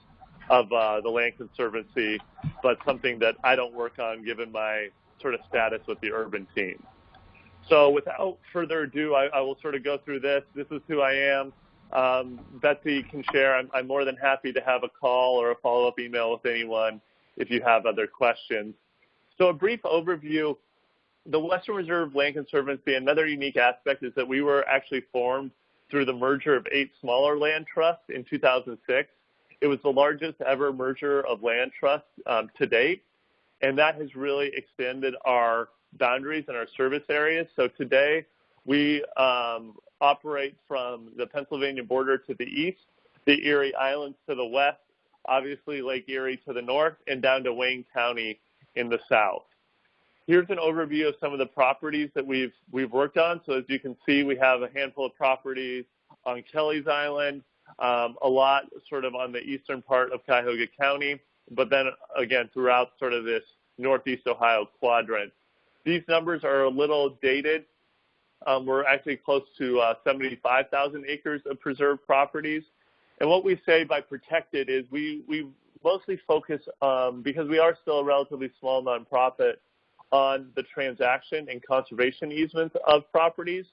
Speaker 6: of uh, the Land Conservancy, but something that I don't work on given my sort of status with the urban team. So without further ado, I, I will sort of go through this. This is who I am. Um, Betsy can share. I'm, I'm more than happy to have a call or a follow-up email with anyone if you have other questions. So a brief overview. The Western Reserve Land Conservancy, another unique aspect is that we were actually formed through the merger of eight smaller land trusts in 2006. It was the largest ever merger of land trusts um, to date, and that has really extended our boundaries and our service areas. So today we um, operate from the Pennsylvania border to the east, the Erie Islands to the west, obviously Lake Erie to the north, and down to Wayne County in the south. Here's an overview of some of the properties that we've we've worked on. So as you can see, we have a handful of properties on Kelly's Island, um, a lot sort of on the eastern part of Cuyahoga County, but then again throughout sort of this northeast Ohio quadrant. These numbers are a little dated. Um, we're actually close to uh, 75,000 acres of preserved properties. And what we say by protected is we, we mostly focus, um, because we are still a relatively small nonprofit, on the transaction and conservation easements of properties.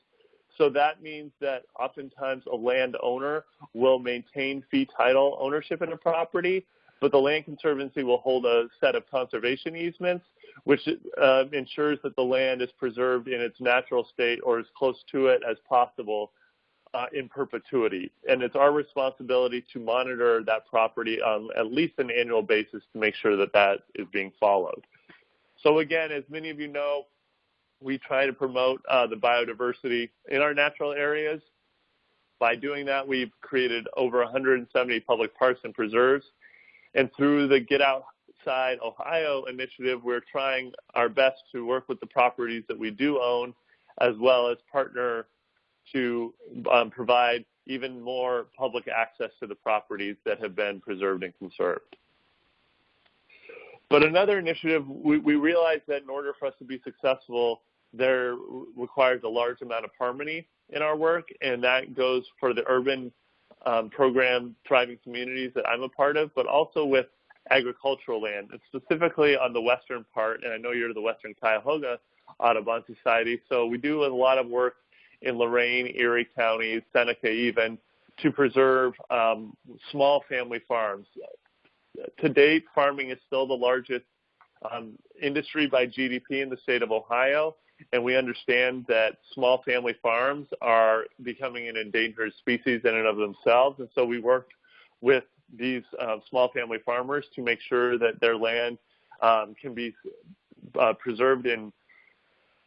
Speaker 6: So that means that oftentimes a landowner will maintain fee title ownership in a property, but the Land Conservancy will hold a set of conservation easements, which uh, ensures that the land is preserved in its natural state or as close to it as possible uh, in perpetuity. And it's our responsibility to monitor that property on at least an annual basis to make sure that that is being followed. So again, as many of you know, we try to promote uh, the biodiversity in our natural areas. By doing that, we've created over 170 public parks and preserves. And through the Get Outside Ohio initiative, we're trying our best to work with the properties that we do own, as well as partner to um, provide even more public access to the properties that have been preserved and conserved. But another initiative, we, we realized that in order for us to be successful, there requires a large amount of harmony in our work, and that goes for the urban um, program Thriving Communities that I'm a part of, but also with agricultural land, and specifically on the western part, and I know you're the Western Cuyahoga Audubon Society, so we do a lot of work in Lorain, Erie counties, Seneca even, to preserve um, small family farms. To date, farming is still the largest um, industry by GDP in the state of Ohio, and we understand that small family farms are becoming an endangered species in and of themselves. And so we worked with these uh, small family farmers to make sure that their land um, can be uh, preserved in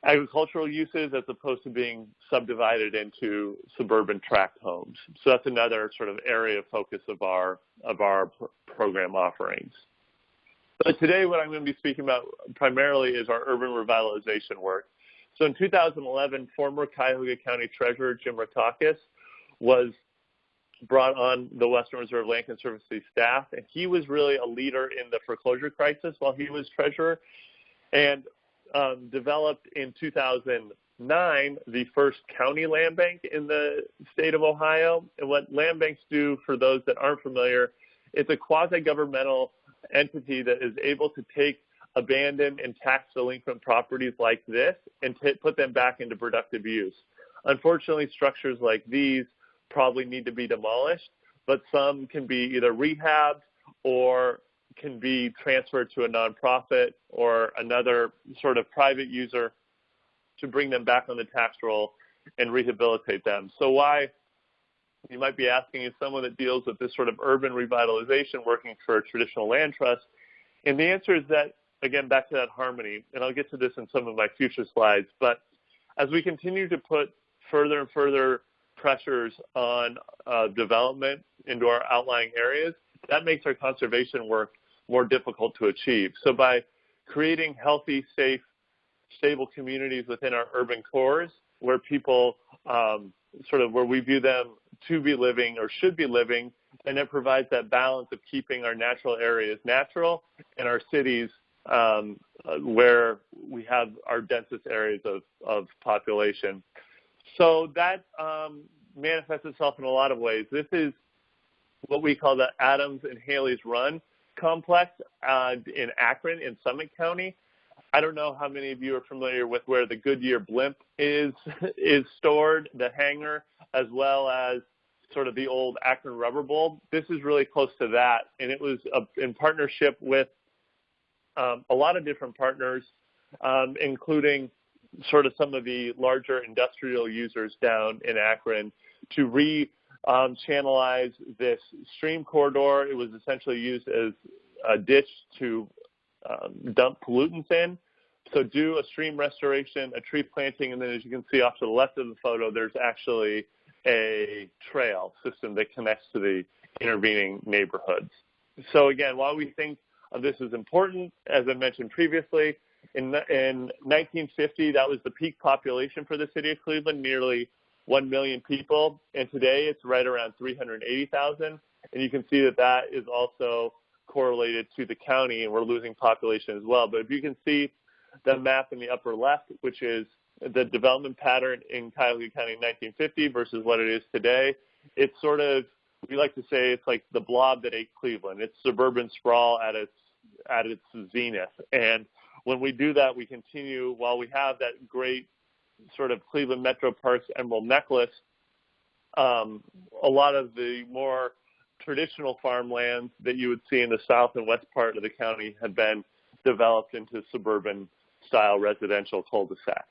Speaker 6: agricultural uses as opposed to being subdivided into suburban tract homes. So that's another sort of area of focus of our of our pr program offerings. But today what I'm going to be speaking about primarily is our urban revitalization work. So in 2011, former Cuyahoga County Treasurer Jim Rokakis was brought on the Western Reserve Land Conservancy staff, and he was really a leader in the foreclosure crisis while he was treasurer, and um, developed in 2009 the first county land bank in the state of Ohio. And what land banks do, for those that aren't familiar, it's a quasi-governmental entity that is able to take abandoned and tax delinquent properties like this and put them back into productive use. Unfortunately, structures like these probably need to be demolished, but some can be either rehabbed or can be transferred to a nonprofit or another sort of private user to bring them back on the tax roll and rehabilitate them. So why, you might be asking, is someone that deals with this sort of urban revitalization working for a traditional land trust? And the answer is that, again, back to that harmony, and I'll get to this in some of my future slides, but as we continue to put further and further pressures on uh, development into our outlying areas, that makes our conservation work more difficult to achieve. So by creating healthy, safe, stable communities within our urban cores where people um, sort of where we view them to be living or should be living, and it provides that balance of keeping our natural areas natural and our cities um, uh, where we have our densest areas of, of population. So that um, manifests itself in a lot of ways. This is what we call the Adams and Haley's Run complex uh, in Akron in Summit County. I don't know how many of you are familiar with where the Goodyear blimp is is stored, the hangar, as well as sort of the old Akron rubber bowl. This is really close to that, and it was a, in partnership with um, a lot of different partners, um, including sort of some of the larger industrial users down in Akron to re um, channelize this stream corridor. It was essentially used as a ditch to um, dump pollutants in. So do a stream restoration, a tree planting, and then as you can see off to the left of the photo, there's actually a trail system that connects to the intervening neighborhoods. So again, while we think of this as important, as I mentioned previously, in, in 1950, that was the peak population for the city of Cleveland, nearly 1 million people, and today it's right around 380,000. And you can see that that is also correlated to the county, and we're losing population as well. But if you can see the map in the upper left, which is the development pattern in Cuyahoga County in 1950 versus what it is today, it's sort of we like to say it's like the blob that ate Cleveland. It's suburban sprawl at its at its zenith. And when we do that, we continue while we have that great sort of Cleveland Metro Parks Emerald Necklace, um, a lot of the more traditional farmlands that you would see in the south and west part of the county had been developed into suburban style residential cul-de-sacs.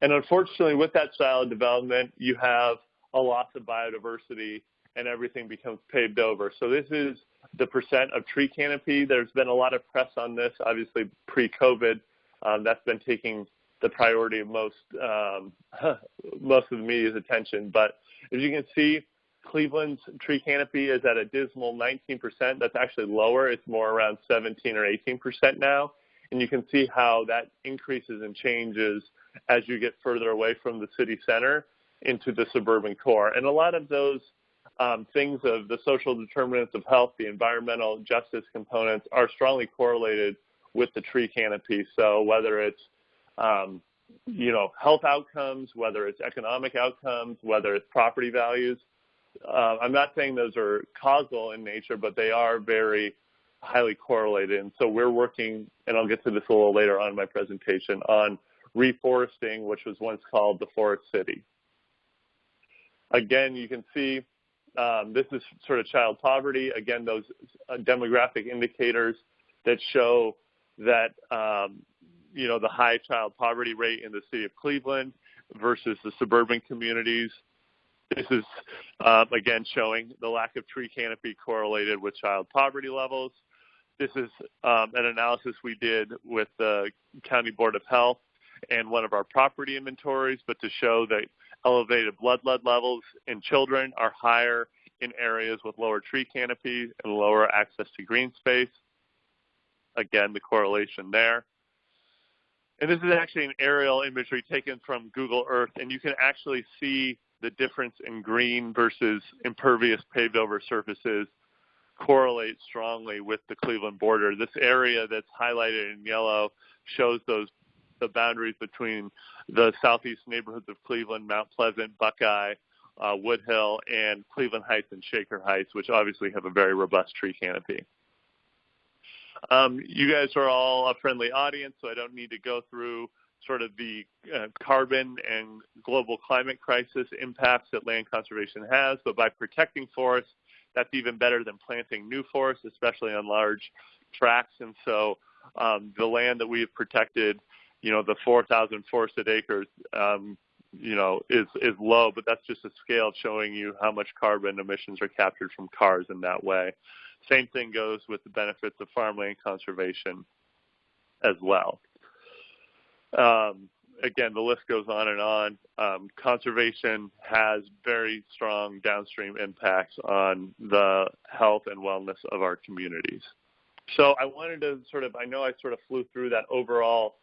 Speaker 6: And unfortunately, with that style of development, you have a loss of biodiversity and everything becomes paved over. So this is the percent of tree canopy. There's been a lot of press on this, obviously pre-COVID. Um, that's been taking the priority of most um, most of the media's attention. But as you can see, Cleveland's tree canopy is at a dismal 19%. That's actually lower. It's more around 17 or 18% now. And you can see how that increases and changes as you get further away from the city center into the suburban core. And a lot of those um, things of the social determinants of health, the environmental justice components are strongly correlated with the tree canopy. So whether it's um, you know, health outcomes, whether it's economic outcomes, whether it's property values. Uh, I'm not saying those are causal in nature, but they are very highly correlated. And so we're working, and I'll get to this a little later on in my presentation, on reforesting, which was once called the forest city. Again, you can see um, this is sort of child poverty. Again, those uh, demographic indicators that show that um, you know, the high child poverty rate in the city of Cleveland versus the suburban communities. This is, um, again, showing the lack of tree canopy correlated with child poverty levels. This is um, an analysis we did with the County Board of Health and one of our property inventories, but to show that elevated blood lead levels in children are higher in areas with lower tree canopy and lower access to green space. Again, the correlation there. And this is actually an aerial imagery taken from Google Earth, and you can actually see the difference in green versus impervious paved over surfaces correlate strongly with the Cleveland border. This area that's highlighted in yellow shows those the boundaries between the southeast neighborhoods of Cleveland, Mount Pleasant, Buckeye, uh, Woodhill, and Cleveland Heights and Shaker Heights, which obviously have a very robust tree canopy. Um, you guys are all a friendly audience, so I don't need to go through sort of the uh, carbon and global climate crisis impacts that land conservation has, but by protecting forests, that's even better than planting new forests, especially on large tracts. And so um, the land that we have protected, you know, the 4,000 forested acres, um, you know, is, is low, but that's just a scale showing you how much carbon emissions are captured from cars in that way. Same thing goes with the benefits of farmland conservation as well. Um, again, the list goes on and on. Um, conservation has very strong downstream impacts on the health and wellness of our communities. So I wanted to sort of, I know I sort of flew through that overall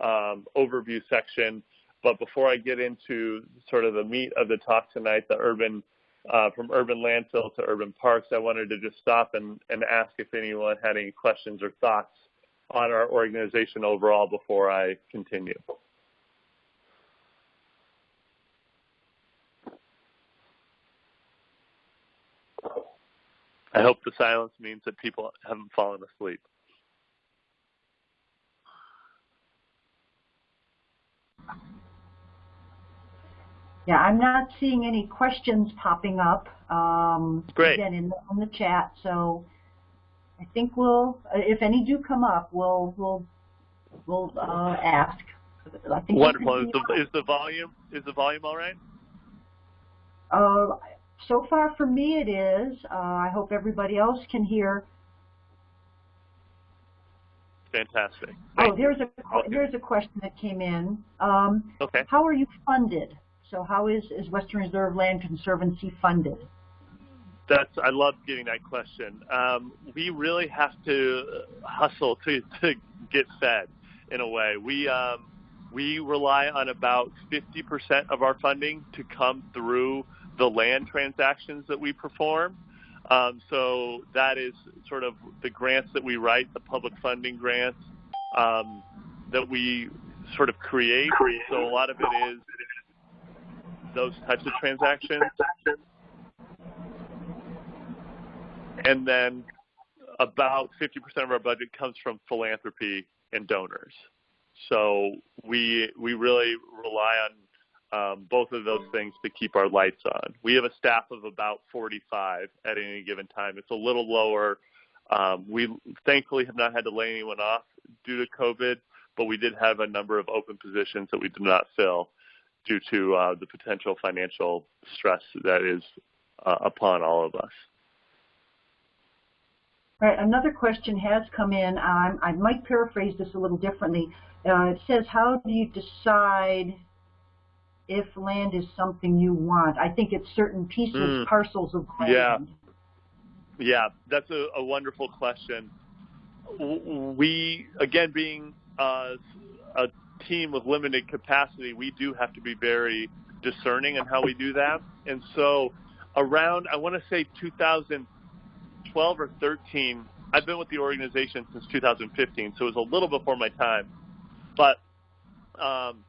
Speaker 6: um, overview section, but before I get into sort of the meat of the talk tonight, the urban, uh, from urban landfill to urban parks, I wanted to just stop and, and ask if anyone had any questions or thoughts on our organization overall before I continue. I hope the silence means that people haven't fallen asleep.
Speaker 1: Yeah, I'm not seeing any questions popping up. Um,
Speaker 6: Great.
Speaker 1: Again, in the, in the chat, so I think we'll, uh, if any do come up, we'll we'll we'll uh, ask. I think
Speaker 6: Wonderful. Is the, is the volume is the volume all right?
Speaker 1: Uh, so far for me it is. Uh, I hope everybody else can hear.
Speaker 6: Fantastic.
Speaker 1: Oh,
Speaker 6: Thank
Speaker 1: there's a
Speaker 6: Okay.
Speaker 1: there's a question that came in. Um,
Speaker 6: Okay.
Speaker 1: how are you funded? So how is is Western Reserve Land Conservancy funded?
Speaker 6: That's I love getting that question. Um, we really have to hustle to, to get fed in a way. We um, we rely on about 50% of our funding to come through the land transactions that we perform. Um, so that is sort of the grants that we write, the public funding grants um, that we sort of create. So a lot of it is those types of transactions. And then about 50% of our budget comes from philanthropy and donors. So we we really rely on um, both of those things to keep our lights on. We have a staff of about 45 at any given time. It's a little lower. Um, we thankfully have not had to lay anyone off due to COVID, but we did have a number of open positions that we did not fill due to uh, the potential financial stress that is uh, upon all of us.
Speaker 1: All right, another question has come in. Um, I might paraphrase this a little differently. Uh, it says, how do you decide if land is something you want? I think it's certain pieces,
Speaker 6: Mm.
Speaker 1: parcels of land.
Speaker 6: Yeah. Yeah, that's a, a wonderful question. We, again, being uh, a team with limited capacity, we do have to be very discerning in how we do that. And so, around, I want to say 2012 or 13, I've been with the organization since 2015, so it was a little before my time. But um,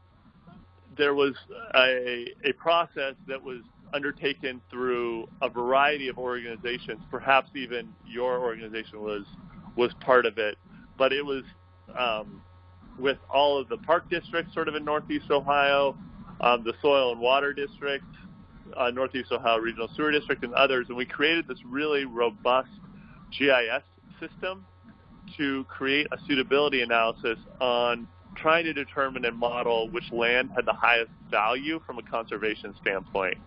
Speaker 6: there was a, a process that was undertaken through a variety of organizations. Perhaps even your organization was was part of it, but it was um, with all of the park districts, sort of in Northeast Ohio, um, the Soil and Water District, uh, Northeast Ohio Regional Sewer District, and others, and we created this really robust GIS system to create a suitability analysis on trying to determine and model which land had the highest value from a conservation standpoint.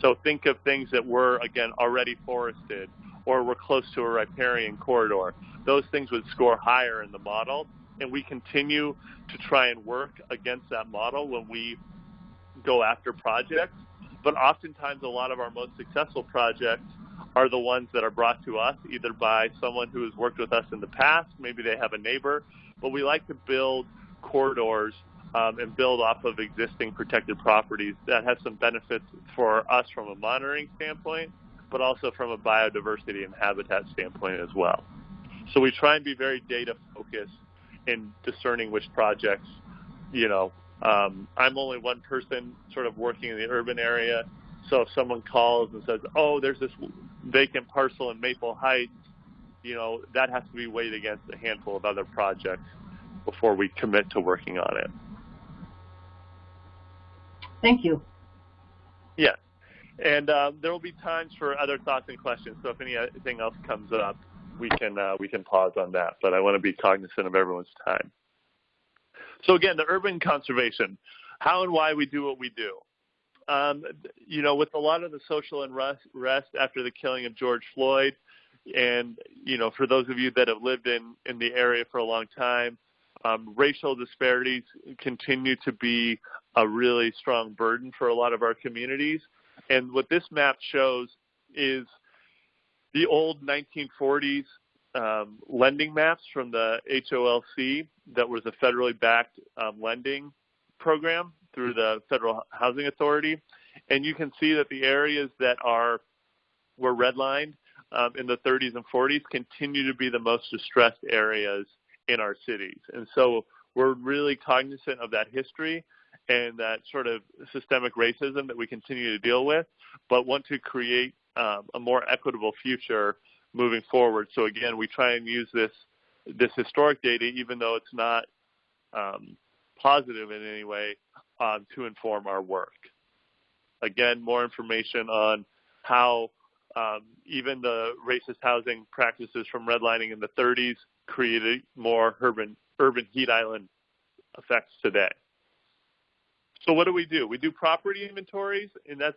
Speaker 6: So think of things that were, again, already forested or were close to a riparian corridor. Those things would score higher in the model, and we continue to try and work against that model when we go after projects. But oftentimes, a lot of our most successful projects are the ones that are brought to us either by someone who has worked with us in the past, maybe they have a neighbor, but we like to build corridors um, and build off of existing protected properties that have some benefits for us from a monitoring standpoint, but also from a biodiversity and habitat standpoint as well. So we try and be very data focused in discerning which projects, you know, um, I'm only one person sort of working in the urban area. So if someone calls and says, oh, there's this vacant parcel in Maple Heights, you know, that has to be weighed against a handful of other projects before we commit to working on it.
Speaker 1: Thank you.
Speaker 6: Yes. And uh, there will be times for other thoughts and questions. So if anything else comes up, we can uh, we can pause on that. But I want to be cognizant of everyone's time. So again, the urban conservation, how and why we do what we do. Um, you know, with a lot of the social unrest after the killing of George Floyd, and you know, for those of you that have lived in in the area for a long time, um, racial disparities continue to be a really strong burden for a lot of our communities. And what this map shows is the old 1940s um, lending maps from the HOLC that was a federally backed um, lending program through the Federal Housing Authority. And you can see that the areas that are were redlined um, in the 30s and 40s continue to be the most distressed areas in our cities. And so we're really cognizant of that history and that sort of systemic racism that we continue to deal with, but want to create um, a more equitable future moving forward. So again, we try and use this this historic data, even though it's not um, positive in any way, um, to inform our work. Again, more information on how um, even the racist housing practices from redlining in the 30s created more urban urban heat island effects today. So what do we do? We do property inventories, and that's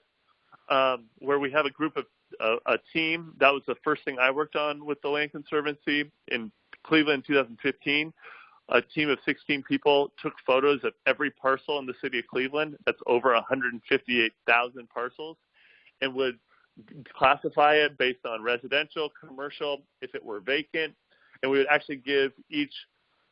Speaker 6: um, where we have a group of uh, a team. That was the first thing I worked on with the Land Conservancy in Cleveland in 2015. A team of 16 people took photos of every parcel in the city of Cleveland. That's over 158,000 parcels, and would classify it based on residential, commercial, if it were vacant, and we would actually give each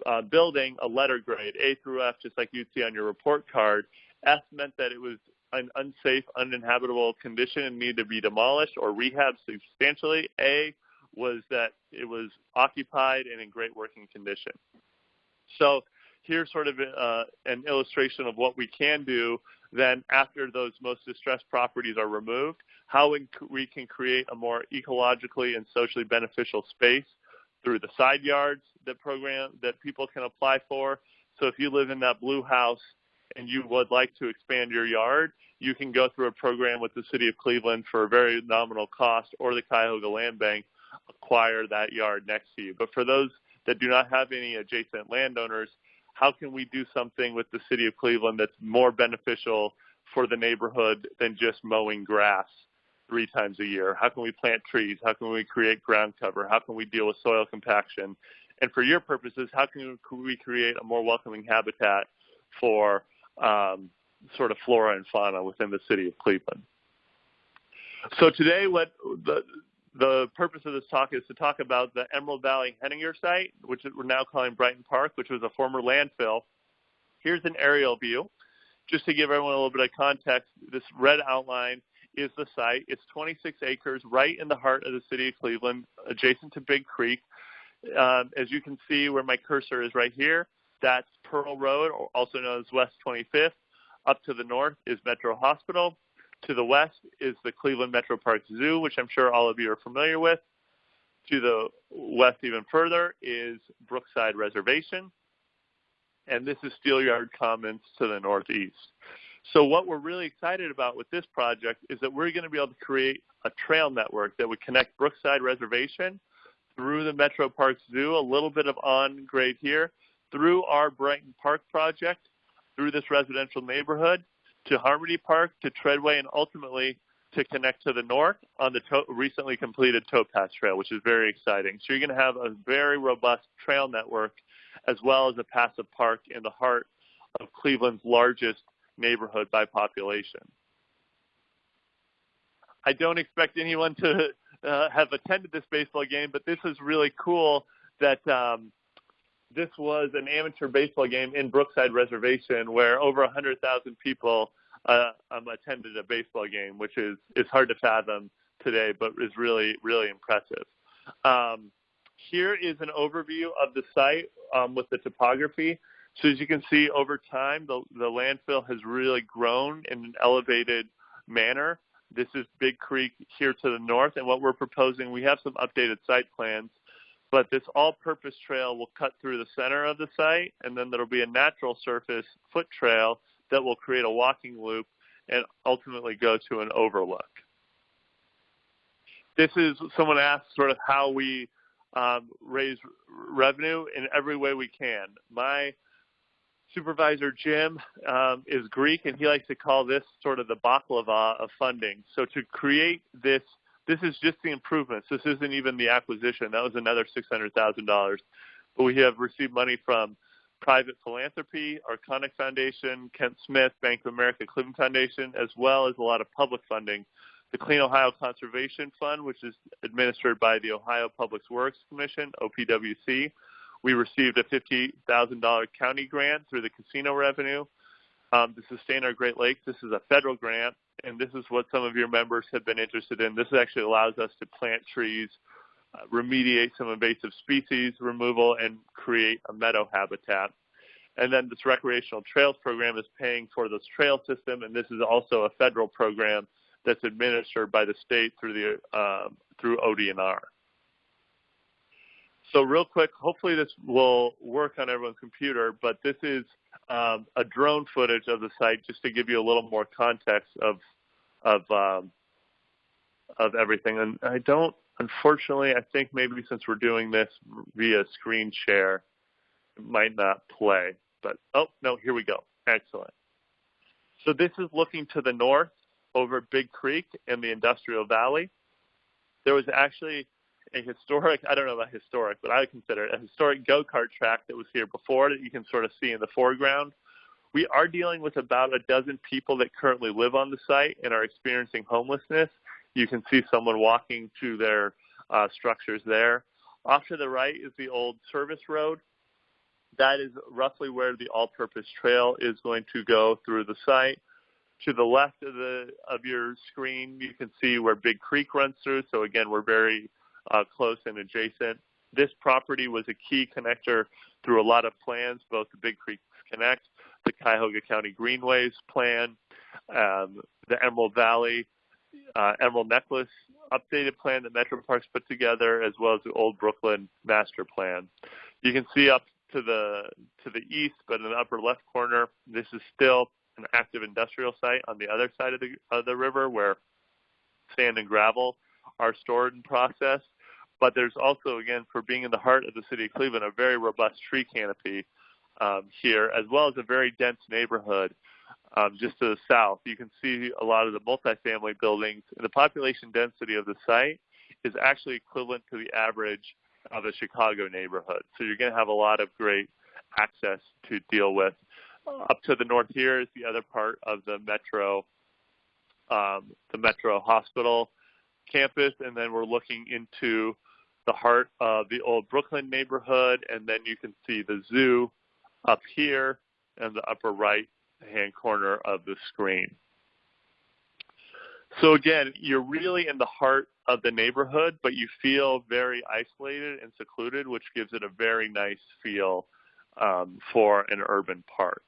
Speaker 6: uh, building a letter grade, A through F, just like you'd see on your report card. F meant that it was an unsafe, uninhabitable condition and needed to be demolished or rehabbed substantially. A was that it was occupied and in great working condition. So here's sort of uh, an illustration of what we can do then after those most distressed properties are removed, how we can create a more ecologically and socially beneficial space through the side yards that program that people can apply for. So if you live in that blue house and you would like to expand your yard, you can go through a program with the City of Cleveland for a very nominal cost or the Cuyahoga Land Bank acquire that yard next to you. But for those that do not have any adjacent landowners, how can we do something with the City of Cleveland that's more beneficial for the neighborhood than just mowing grass three times a year? How can we plant trees? How can we create ground cover? How can we deal with soil compaction? And for your purposes, how can we create a more welcoming habitat for um, sort of flora and fauna within the city of Cleveland? So today, what the the purpose of this talk is to talk about the Emerald Valley Henninger site, which we're now calling Brighton Park, which was a former landfill. Here's an aerial view. Just to give everyone a little bit of context, this red outline is the site. It's 26 acres right in the heart of the city of Cleveland, adjacent to Big Creek. Um, as you can see where my cursor is right here, that's Pearl Road, also known as West 25th. Up to the north is Metro Hospital. To the west is the Cleveland Metro Park Zoo, which I'm sure all of you are familiar with. To the west even further is Brookside Reservation. And this is Steelyard Commons to the northeast. So what we're really excited about with this project is that we're going to be able to create a trail network that would connect Brookside Reservation through the Metro Park Zoo, a little bit of on grade here, through our Brighton Park project, through this residential neighborhood, to Harmony Park, to Treadway, and ultimately to connect to the north on the recently completed towpath trail, which is very exciting. So you're going to have a very robust trail network as well as a passive park in the heart of Cleveland's largest neighborhood by population. I don't expect anyone to uh, have attended this baseball game, but this is really cool that um, this was an amateur baseball game in Brookside Reservation where over 100,000 people uh, um, attended a baseball game, which is, is hard to fathom today, but is really, really impressive. Um, here is an overview of the site um, with the topography. So as you can see over time, the, the landfill has really grown in an elevated manner. This is Big Creek here to the north, and what we're proposing, we have some updated site plans, but this all-purpose trail will cut through the center of the site, and then there'll be a natural surface foot trail that will create a walking loop and ultimately go to an overlook. This is, someone asked sort of how we um, raise revenue in every way we can. My supervisor Jim um, is Greek, and he likes to call this sort of the baklava of funding. So to create this, this is just the improvements. This isn't even the acquisition. That was another $600,000. But we have received money from private philanthropy, Arconic Foundation, Kent Smith, Bank of America, Cleveland Foundation, as well as a lot of public funding. The Clean Ohio Conservation Fund, which is administered by the Ohio Public Works Commission, OPWC, we received a $50,000 county grant through the casino revenue um, to sustain our Great Lakes. This is a federal grant, and this is what some of your members have been interested in. This actually allows us to plant trees, uh, remediate some invasive species removal, and create a meadow habitat. And then this recreational trails program is paying for this trail system, and this is also a federal program that's administered by the state through the uh, through ODNR. So real quick, hopefully this will work on everyone's computer, but this is um, a drone footage of the site just to give you a little more context of of um, of everything. And I don't, unfortunately, I think maybe since we're doing this via screen share, it might not play. But oh no, here we go. Excellent. So this is looking to the north over Big Creek and the Industrial Valley. There was actually a historic, I don't know about historic, but I would consider it a historic go-kart track that was here before that you can sort of see in the foreground. We are dealing with about a dozen people that currently live on the site and are experiencing homelessness. You can see someone walking to their uh, structures there. Off to the right is the old service road. That is roughly where the all-purpose trail is going to go through the site. To the left of the of your screen, you can see where Big Creek runs through. So again, we're very uh, close and adjacent. This property was a key connector through a lot of plans, both the Big Creek Connect, the Cuyahoga County Greenways plan, um, the Emerald Valley, uh, Emerald Necklace updated plan that Metro Parks put together, as well as the Old Brooklyn Master Plan. You can see up to the to the east, but in the upper left corner, this is still an active industrial site on the other side of the of the river, where sand and gravel are stored and processed. But there's also, again, for being in the heart of the city of Cleveland, a very robust tree canopy um, here, as well as a very dense neighborhood um, just to the south. You can see a lot of the multifamily buildings. And The population density of the site is actually equivalent to the average of a Chicago neighborhood. So you're going to have a lot of great access to deal with. Up to the north here is the other part of the metro, um, the metro hospital campus, and then we're looking into the heart of the old Brooklyn neighborhood, and then you can see the zoo up here in the upper right hand corner of the screen. So again, you're really in the heart of the neighborhood, but you feel very isolated and secluded, which gives it a very nice feel um, for an urban park.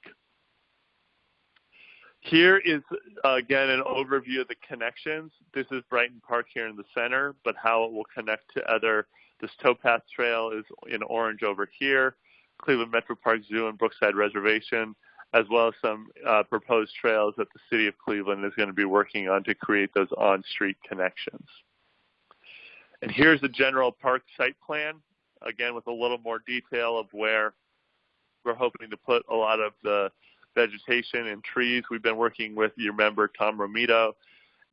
Speaker 6: Here is, again, an overview of the connections. This is Brighton Park here in the center, but how it will connect to other, this towpath trail is in orange over here, Cleveland Metro Park Zoo and Brookside Reservation, as well as some uh, proposed trails that the City of Cleveland is going to be working on to create those on-street connections. And here's the general park site plan, again with a little more detail of where we're hoping to put a lot of the vegetation and trees. We've been working with your member Tom Romito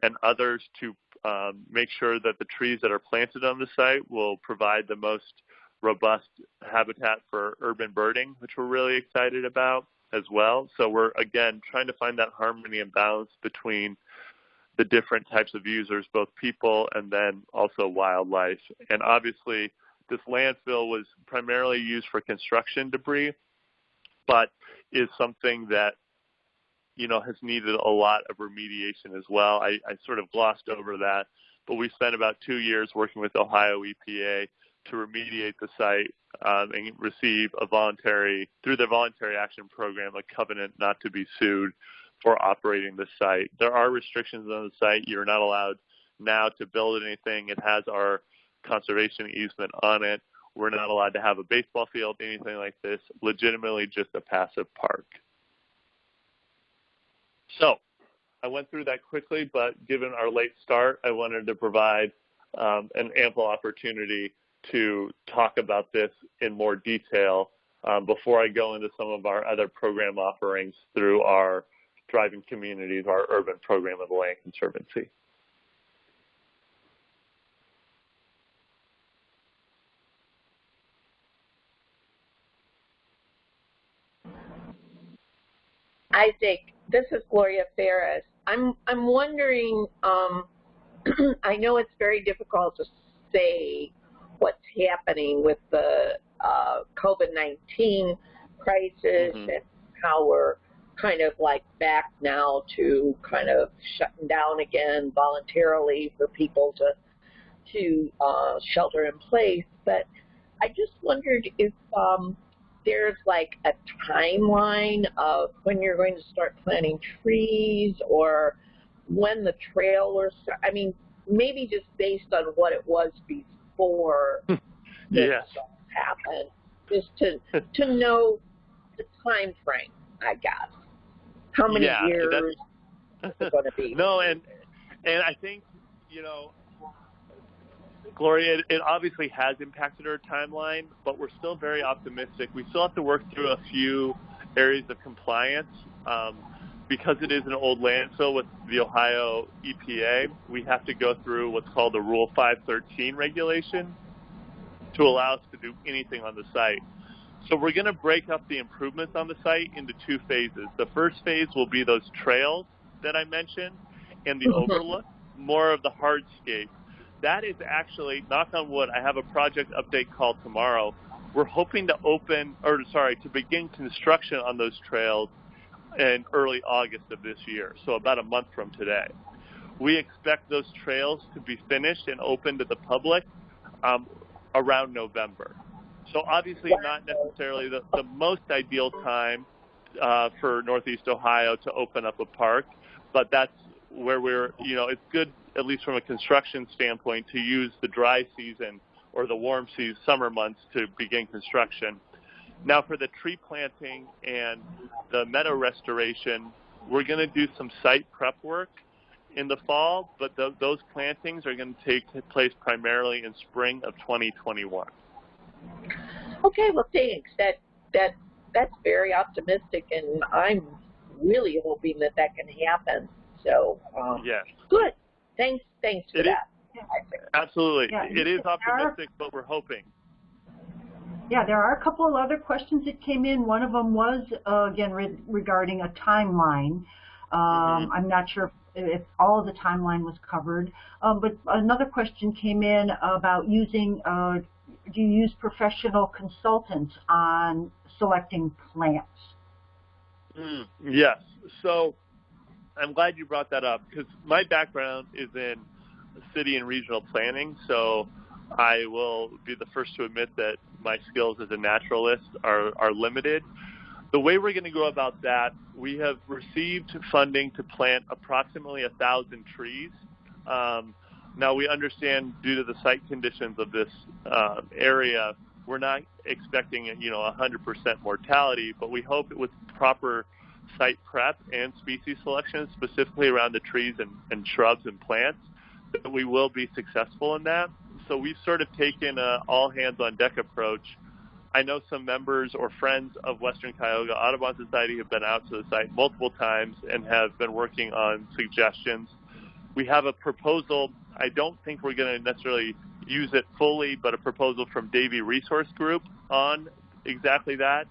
Speaker 6: and others to um, make sure that the trees that are planted on the site will provide the most robust habitat for urban birding, which we're really excited about as well. So we're again trying to find that harmony and balance between the different types of users, both people and then also wildlife. And obviously, this landfill was primarily used for construction debris, but is something that you know has needed a lot of remediation as well. I, I sort of glossed over that, but we spent about two years working with Ohio EPA to remediate the site um, and receive a voluntary, through the voluntary action program, a covenant not to be sued for operating the site. There are restrictions on the site. You're not allowed now to build anything. It has our conservation easement on it. We're not allowed to have a baseball field, anything like this, legitimately just a passive park. So I went through that quickly, but given our late start, I wanted to provide um, an ample opportunity to talk about this in more detail um, before I go into some of our other program offerings through our Thriving Communities, our urban program of the Land Conservancy.
Speaker 4: Isaac, this is Gloria Ferris. I'm I'm wondering. Um, I know it's very difficult to say what's happening with the uh, COVID-19 crisis mm-hmm. and how we're kind of like back now to kind of shutting down again voluntarily for people to to uh, shelter in place. But I just wondered if um, there's like a timeline of when you're going to start planting trees or when the trail was. I mean, maybe just based on what it was before this
Speaker 6: yes.
Speaker 4: happened, just to to know the time frame, I guess. How many
Speaker 6: yeah,
Speaker 4: years is it going to be?
Speaker 6: No, and and I think you know Gloria, it, it obviously has impacted our timeline, but we're still very optimistic. We still have to work through a few areas of compliance. Um, because it is an old landfill with the Ohio EPA, we have to go through what's called the Rule 513 regulation to allow us to do anything on the site. So we're going to break up the improvements on the site into two phases. The first phase will be those trails that I mentioned and the mm-hmm. overlook, more of the hardscape that is actually, knock on wood, I have a project update call tomorrow. We're hoping to open, or sorry, to begin construction on those trails in early August of this year, so about a month from today. We expect those trails to be finished and open to the public um, around November. So obviously not necessarily the, the most ideal time uh, for Northeast Ohio to open up a park, but that's where we're, you know, it's good at least from a construction standpoint, to use the dry season or the warm season, summer months to begin construction. Now for the tree planting and the meadow restoration, we're going to do some site prep work in the fall, but th those plantings are going to take place primarily in spring of 2021.
Speaker 4: Okay, well thanks. That that that's very optimistic, and I'm really hoping that that can happen. So um,
Speaker 6: yes,
Speaker 4: good. Thanks, thanks for
Speaker 6: it
Speaker 4: that.
Speaker 6: Is, absolutely. Yeah, it is optimistic, are, but we're hoping.
Speaker 1: Yeah, there are a couple of other questions that came in. One of them was, uh, again, re regarding a timeline. Um, mm -hmm. I'm not sure if, if, all of the timeline was covered. Um, but another question came in about using, uh, do you use professional consultants on selecting plants?
Speaker 6: Mm, yes. So I'm glad you brought that up because my background is in city and regional planning, so I will be the first to admit that my skills as a naturalist are, are limited. The way we're going to go about that, we have received funding to plant approximately a thousand trees. Um, now we understand due to the site conditions of this uh, area, we're not expecting you know 100% mortality, but we hope it with proper site prep and species selection, specifically around the trees and, and shrubs and plants, that we will be successful in that. So we've sort of taken a all hands on deck approach I know some members or friends of Western Cuyahoga Audubon Society have been out to the site multiple times and have been working on suggestions. We have a proposal. I don't think we're going to necessarily use it fully, but a proposal from Davey Resource Group on exactly that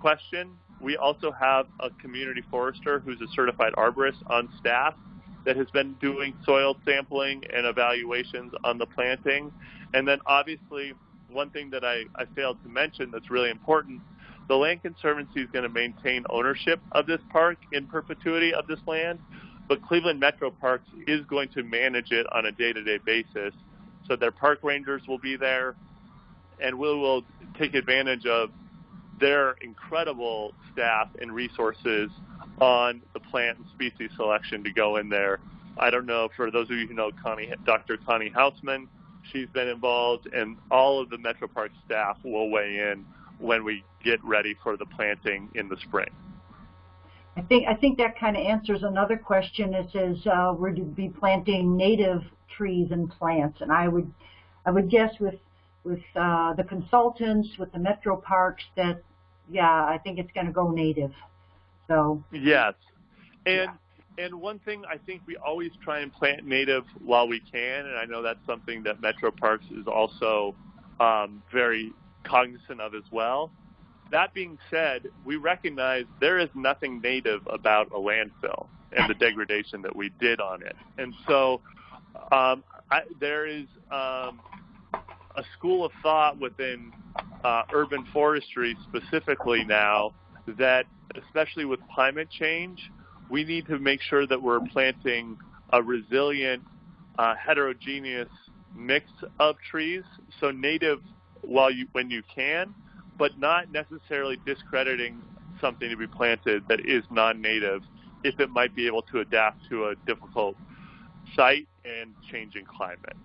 Speaker 6: question. We also have a community forester who's a certified arborist on staff that has been doing soil sampling and evaluations on the planting. And then obviously, one thing that I, I failed to mention that's really important, the Land Conservancy is going to maintain ownership of this park in perpetuity of this land, but Cleveland Metro Parks is going to manage it on a day-to-day basis. So their park rangers will be there, and we will take advantage of their incredible staff and resources on the plant and species selection to go in there. I don't know, for those of you who know Connie, Dr. Connie Hausman, she's been involved, and all of the Metro Park staff will weigh in when we get ready for the planting in the spring.
Speaker 1: I think I think that kind of answers another question. It says uh, we're to be planting native trees and plants, and I would I would guess with with uh, the consultants, with the metro parks, that yeah, I think it's going to go native. So
Speaker 6: yes, and yeah. and one thing I think we always try and plant native while we can, and I know that's something that Metro Parks is also um, very cognizant of as well. That being said, we recognize there is nothing native about a landfill and the degradation that we did on it, and so um, I, there is um, a school of thought within uh, urban forestry specifically now that, especially with climate change, we need to make sure that we're planting a resilient, uh, heterogeneous mix of trees. So native while you when you can, but not necessarily discrediting something to be planted that is non-native if it might be able to adapt to a difficult site and changing climate.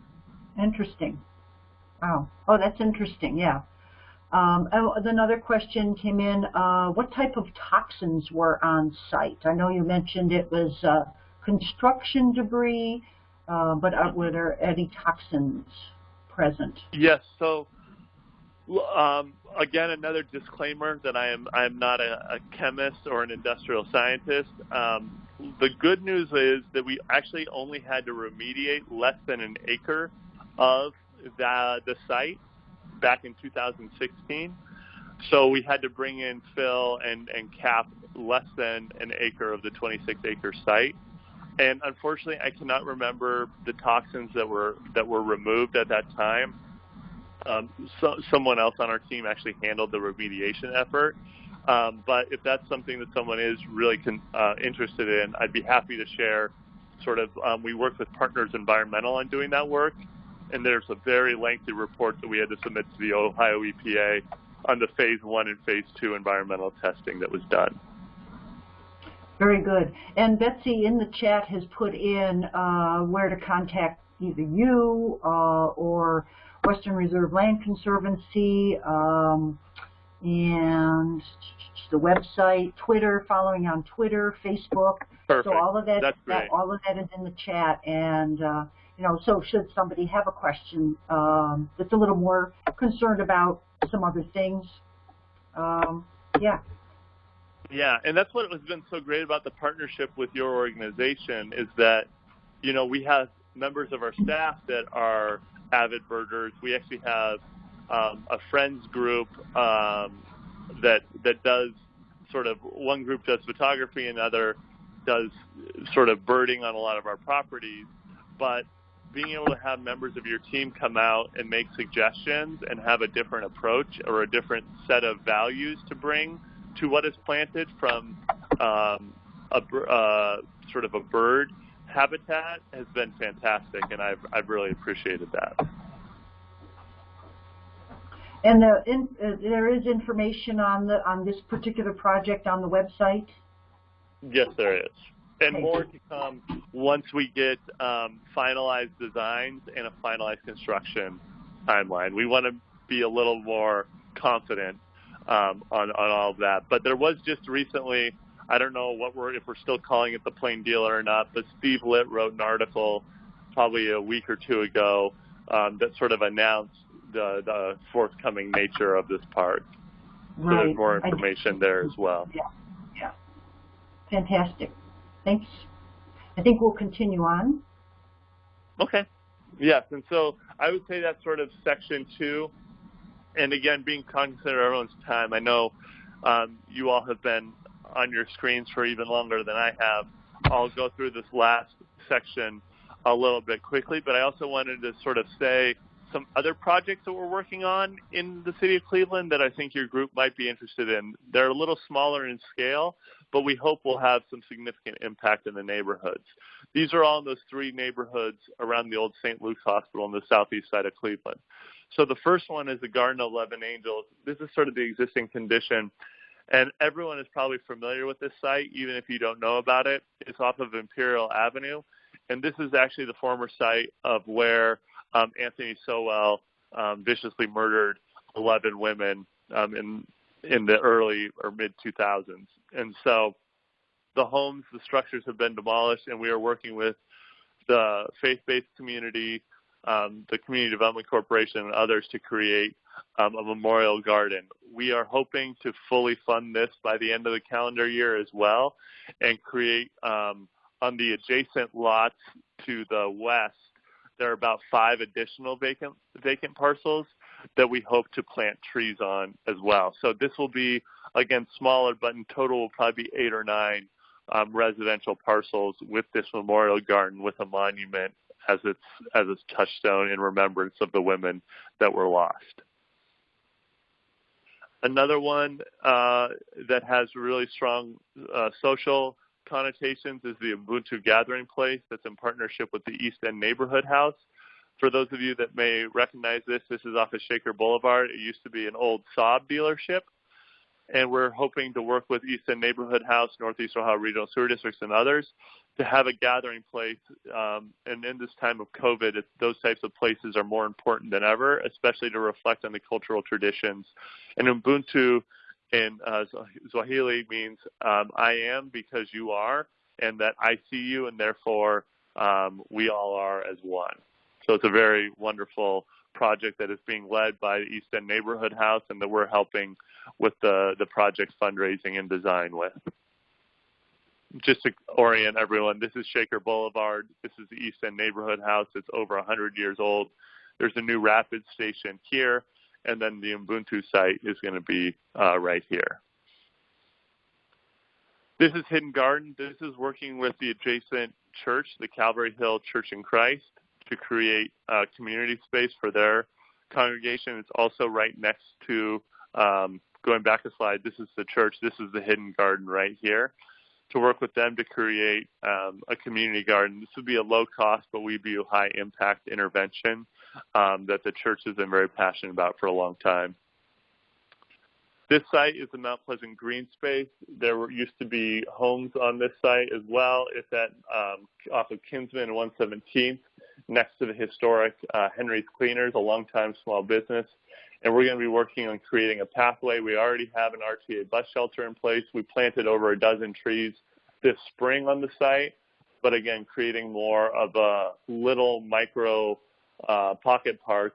Speaker 1: Interesting. Wow. Oh, that's interesting. Yeah. Um, another question came in. Uh, what type of toxins were on site? I know you mentioned it was uh, construction debris, uh, but were there any toxins present?
Speaker 6: Yes. So um, again, another disclaimer that I am I am not a, a chemist or an industrial scientist. Um, the good news is that we actually only had to remediate less than an acre of the, the site back in 2016. So we had to bring in fill and, and cap less than an acre of the 26 acre site. And unfortunately, I cannot remember the toxins that were that were removed at that time. Um, so, someone else on our team actually handled the remediation effort. Um, but if that's something that someone is really con- uh, interested in, I'd be happy to share. Sort of, um, we work with Partners Environmental on doing that work, and there's a very lengthy report that we had to submit to the Ohio EPA on the phase one and phase two environmental testing that was done.
Speaker 1: Very good. And Betsy in the chat has put in uh, where to contact either you uh, or Western Reserve Land Conservancy um, and the website, Twitter, following on Twitter, Facebook.
Speaker 6: Perfect.
Speaker 1: So all of that,
Speaker 6: that
Speaker 1: all of that is in the chat, and uh, you know, so should somebody have a question um, that's a little more concerned about some other things, um, yeah.
Speaker 6: Yeah, and that's what has been so great about the partnership with your organization is that, you know, we have members of our staff that are avid birders. We actually have um, a friends group um, that that does sort of one group does photography, another does sort of birding on a lot of our properties. But being able to have members of your team come out and make suggestions and have a different approach or a different set of values to bring to what is planted from um, a uh, sort of a bird habitat has been fantastic, and I've I've really appreciated that.
Speaker 1: And the, in, uh, there is information on the on this particular project on the website.
Speaker 6: Yes, there is and more to come once we get um, finalized designs and a finalized construction timeline. We want to be a little more confident um, on, on all of that. But there was just recently, I don't know what we're if we're still calling it the plain dealer or not, but Steve Litt wrote an article probably a week or two ago um, that sort of announced the, the forthcoming nature of this park. So
Speaker 1: Right.
Speaker 6: there's more information there as well.
Speaker 1: Yeah, yeah. Fantastic. Thanks. I think we'll continue on.
Speaker 6: Okay. Yes, and so I would say that's sort of section two. And again, being cognizant of everyone's time, I know um, you all have been on your screens for even longer than I have. I'll go through this last section a little bit quickly, but I also wanted to sort of say some other projects that we're working on in the city of Cleveland that I think your group might be interested in. They're a little smaller in scale, but we hope will have some significant impact in the neighborhoods. These are all in those three neighborhoods around the old St. Luke's Hospital on the southeast side of Cleveland. So the first one is the Garden of Eleven Angels. This is sort of the existing condition, and everyone is probably familiar with this site, even if you don't know about it. It's off of Imperial Avenue, and this is actually the former site of where um, Anthony Sowell um, viciously murdered 11 women um, in in the early or mid 2000s. And so the homes, the structures have been demolished, and we are working with the faith-based community, um, the Community Development Corporation, and others to create um, a memorial garden. We are hoping to fully fund this by the end of the calendar year as well, and create um, on the adjacent lots to the west. There are about five additional vacant vacant parcels that we hope to plant trees on as well. So this will be again smaller, but in total will probably be eight or nine um, residential parcels with this memorial garden with a monument as its as its touchstone in remembrance of the women that were lost. Another one uh, that has really strong uh, social connotations is the Ubuntu Gathering Place that's in partnership with the East End Neighborhood House. For those of you that may recognize this, this is off of Shaker Boulevard. It used to be an old Saab dealership and we're hoping to work with East End Neighborhood House, Northeast Ohio Regional Sewer Districts, and others to have a gathering place. Um, and in this time of COVID, those types of places are more important than ever, especially to reflect on the cultural traditions. And Ubuntu in uh, Swahili means um, I am because you are, and that I see you, and therefore um, we all are as one. So it's a very wonderful project that is being led by the East End Neighborhood House and that we're helping with the, the project fundraising and design with. Just to orient everyone, this is Shaker Boulevard. This is the East End Neighborhood House. It's over 100 years old. There's a new rapid station here, and then the Ubuntu site is going to be uh, right here. This is Hidden Garden. This is working with the adjacent church, the Calvary Hill Church in Christ, to create a community space for their congregation. It's also right next to, um, going back a slide, this is the church. This is the Hidden Garden right here. To work with them to create um, a community garden. This would be a low cost, but we'd be a high impact intervention um, that the church has been very passionate about for a long time. This site is the Mount Pleasant Green Space. There were, used to be homes on this site as well. It's at um, off of Kinsman and 117th, next to the historic uh, Henry's Cleaners, a longtime small business. And we're going to be working on creating a pathway. We already have an RTA bus shelter in place. We planted over a dozen trees this spring on the site, but again, creating more of a little micro uh, pocket park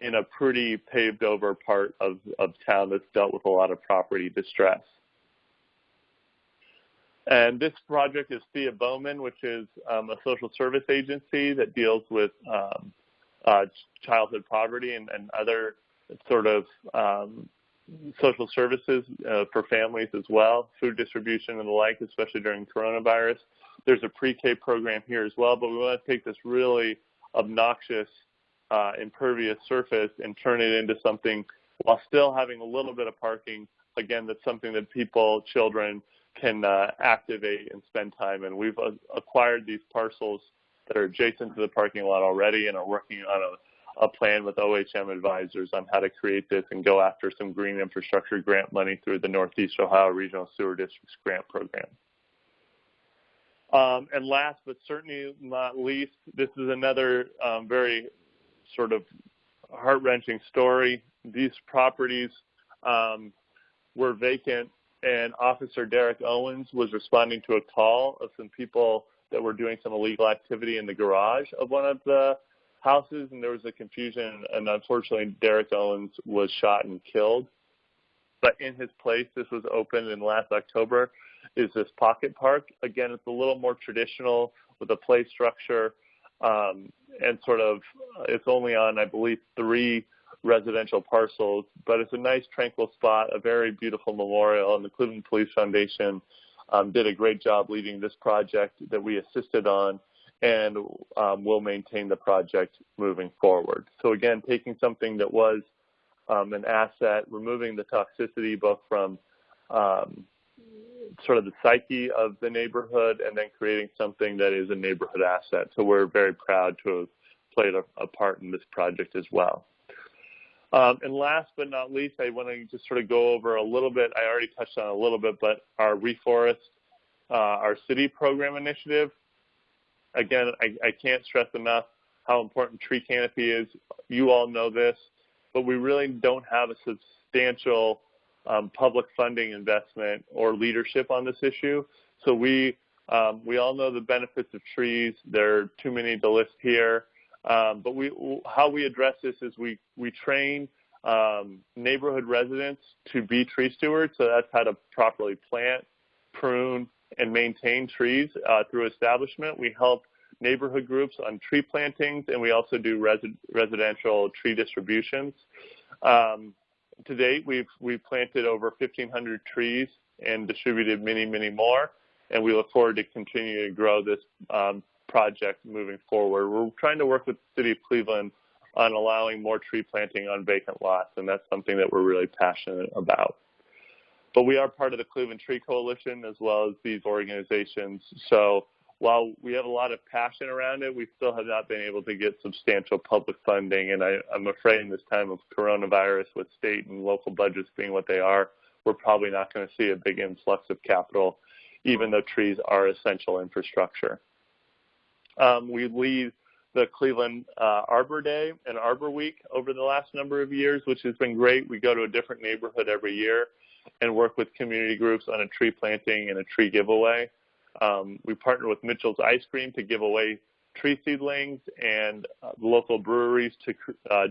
Speaker 6: in a pretty paved over part of, of town that's dealt with a lot of property distress. And this project is Thea Bowman, which is um, a social service agency that deals with um, uh, childhood poverty and, and, other sort of um, social services uh, for families as well, food distribution and the like, especially during coronavirus. There's a pre-K program here as well, but we want to take this really obnoxious uh, impervious surface and turn it into something while still having a little bit of parking. Again, that's something that people, children, can uh, activate and spend time in. We've uh, acquired these parcels that are adjacent to the parking lot already and are working on a, a plan with OHM advisors on how to create this and go after some green infrastructure grant money through the Northeast Ohio Regional Sewer District's grant program. Um, and last but certainly not least, this is another um, very sort of heart-wrenching story. These properties um, were vacant, and Officer Derek Owens was responding to a call of some people that were doing some illegal activity in the garage of one of the houses, and there was a confusion, and unfortunately, Derek Owens was shot and killed. But in his place, this was opened in last October, is this pocket park. Again, it's a little more traditional with a play structure, um, and sort of, it's only on, I believe, three residential parcels, but it's a nice tranquil spot, a very beautiful memorial, and the Cleveland Police Foundation um, did a great job leading this project that we assisted on and um, will maintain the project moving forward. So again, taking something that was um, an asset, removing the toxicity both from um, sort of the psyche of the neighborhood and then creating something that is a neighborhood asset. So we're very proud to have played a, a part in this project as well. Um, and last but not least, I want to just sort of go over a little bit. I already touched on a little bit, but our reforest, uh, our city program initiative. Again, I, I can't stress enough how important tree canopy is. You all know this, but we really don't have a substantial um, public funding investment or leadership on this issue. So we um, we all know the benefits of trees. There are too many to list here. Um, but we, how we address this is we, we train um, neighborhood residents to be tree stewards. So that's how to properly plant, prune, and maintain trees uh, through establishment. We help neighborhood groups on tree plantings, and we also do resi residential tree distributions. Um, to date, we've, we've planted over 1,500 trees and distributed many, many more, and we look forward to continuing to grow this um, project moving forward. We're trying to work with the City of Cleveland on allowing more tree planting on vacant lots, and that's something that we're really passionate about. But we are part of the Cleveland Tree Coalition as well as these organizations. So while we have a lot of passion around it, we still have not been able to get substantial public funding. And I, am afraid in this time of coronavirus with state and local budgets being what they are, we're probably not going to see a big influx of capital, even though trees are essential infrastructure. Um, we lead the Cleveland uh, Arbor Day and Arbor Week over the last number of years, which has been great. We go to a different neighborhood every year and work with community groups on a tree planting and a tree giveaway. Um, we partner with Mitchell's Ice Cream to give away tree seedlings and uh, local breweries to uh,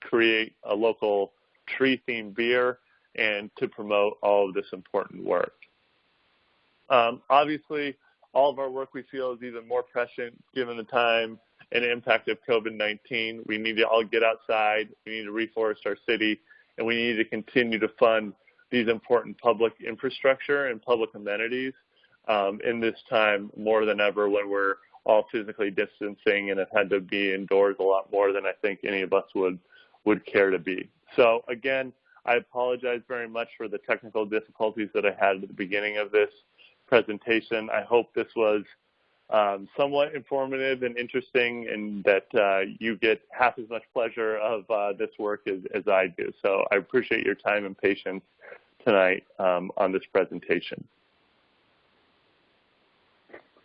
Speaker 6: create a local tree-themed beer and to promote all of this important work. Um, obviously, all of our work we feel is even more prescient given the time and impact of COVID-19. We need to all get outside. We need to reforest our city, and we need to continue to fund these important public infrastructure and public amenities um, in this time more than ever when we're all physically distancing and have had to be indoors a lot more than I think any of us would would care to be. So again, I apologize very much for the technical difficulties that I had at the beginning of this presentation. I hope this was um, somewhat informative and interesting and that uh, you get half as much pleasure of uh, this work as, as, I do. So I appreciate your time and patience tonight um, on this presentation.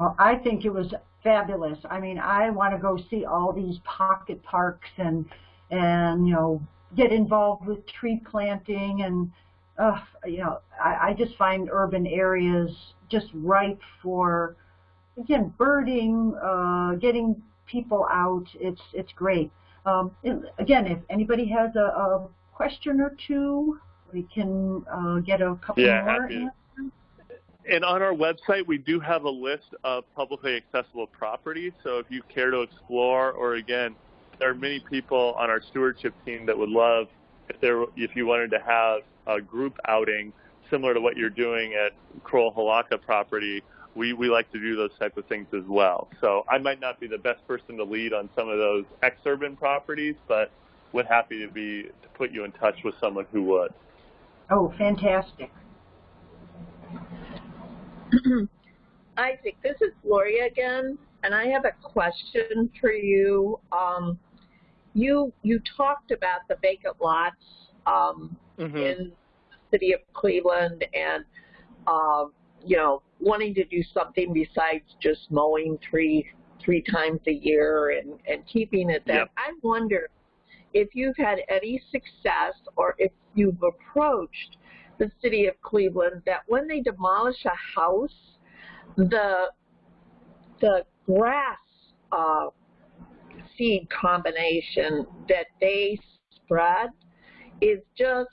Speaker 1: Well, I think it was fabulous. I mean, I want to go see all these pocket parks and, and you know, get involved with tree planting and uh, you know, I, I just find urban areas just ripe for, again, birding, uh, getting people out. It's it's great. Um, again, if anybody has a, a, question or two, we can uh, get a couple
Speaker 6: yeah,
Speaker 1: more.
Speaker 6: And on our website, we do have a list of publicly accessible properties. So if you care to explore, or again, there are many people on our stewardship team that would love if there if you wanted to have a group outing similar to what you're doing at Crowell Hilaka property, we, we like to do those type of things as well. So I might not be the best person to lead on some of those ex-urban properties, but would happy to be to put you in touch with someone who would.
Speaker 1: Oh, fantastic.
Speaker 4: Isaac, this is Gloria again, and I have a question for you. Um, you you talked about the vacant lots um, mm-hmm. in the city of Cleveland and um, you know wanting to do something besides just mowing three three times a year and and keeping it that. Yep. I wonder if you've had any success or if you've approached the city of Cleveland that when they demolish a house, the the grass uh, seed combination that they spread is just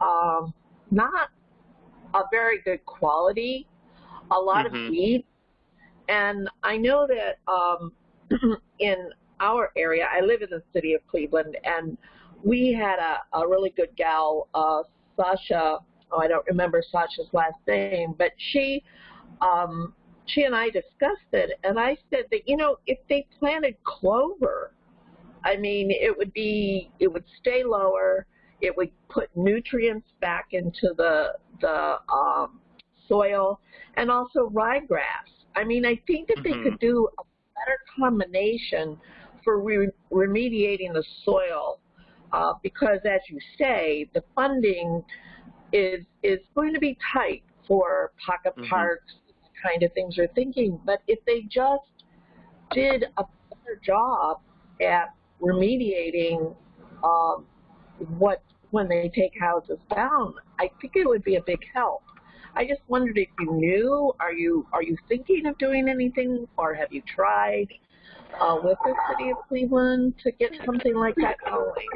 Speaker 4: um, not a very good quality, a lot
Speaker 6: Mhm.
Speaker 4: of weeds. And I know that um, in our area, I live in the city of Cleveland, and we had a, a really good gal, uh, Sasha. Oh, I don't remember Sasha's last name, but she, um, she and I discussed it, and I said that you know if they planted clover, I mean it would be it would stay lower, it would put nutrients back into the the um, soil, and also ryegrass. I mean I think that they
Speaker 6: Mhm.
Speaker 4: could do a better combination for re- remediating the soil uh, because, as you say, the funding is is going to be tight for pocket
Speaker 6: Mhm.
Speaker 4: parks, kind of things you're thinking. But if they just did a better job at remediating um, what when they take houses down, I think it would be a big help. I just wondered if you knew. Are you are you thinking of doing anything, or have you tried uh, with the city of Cleveland to get something like that going?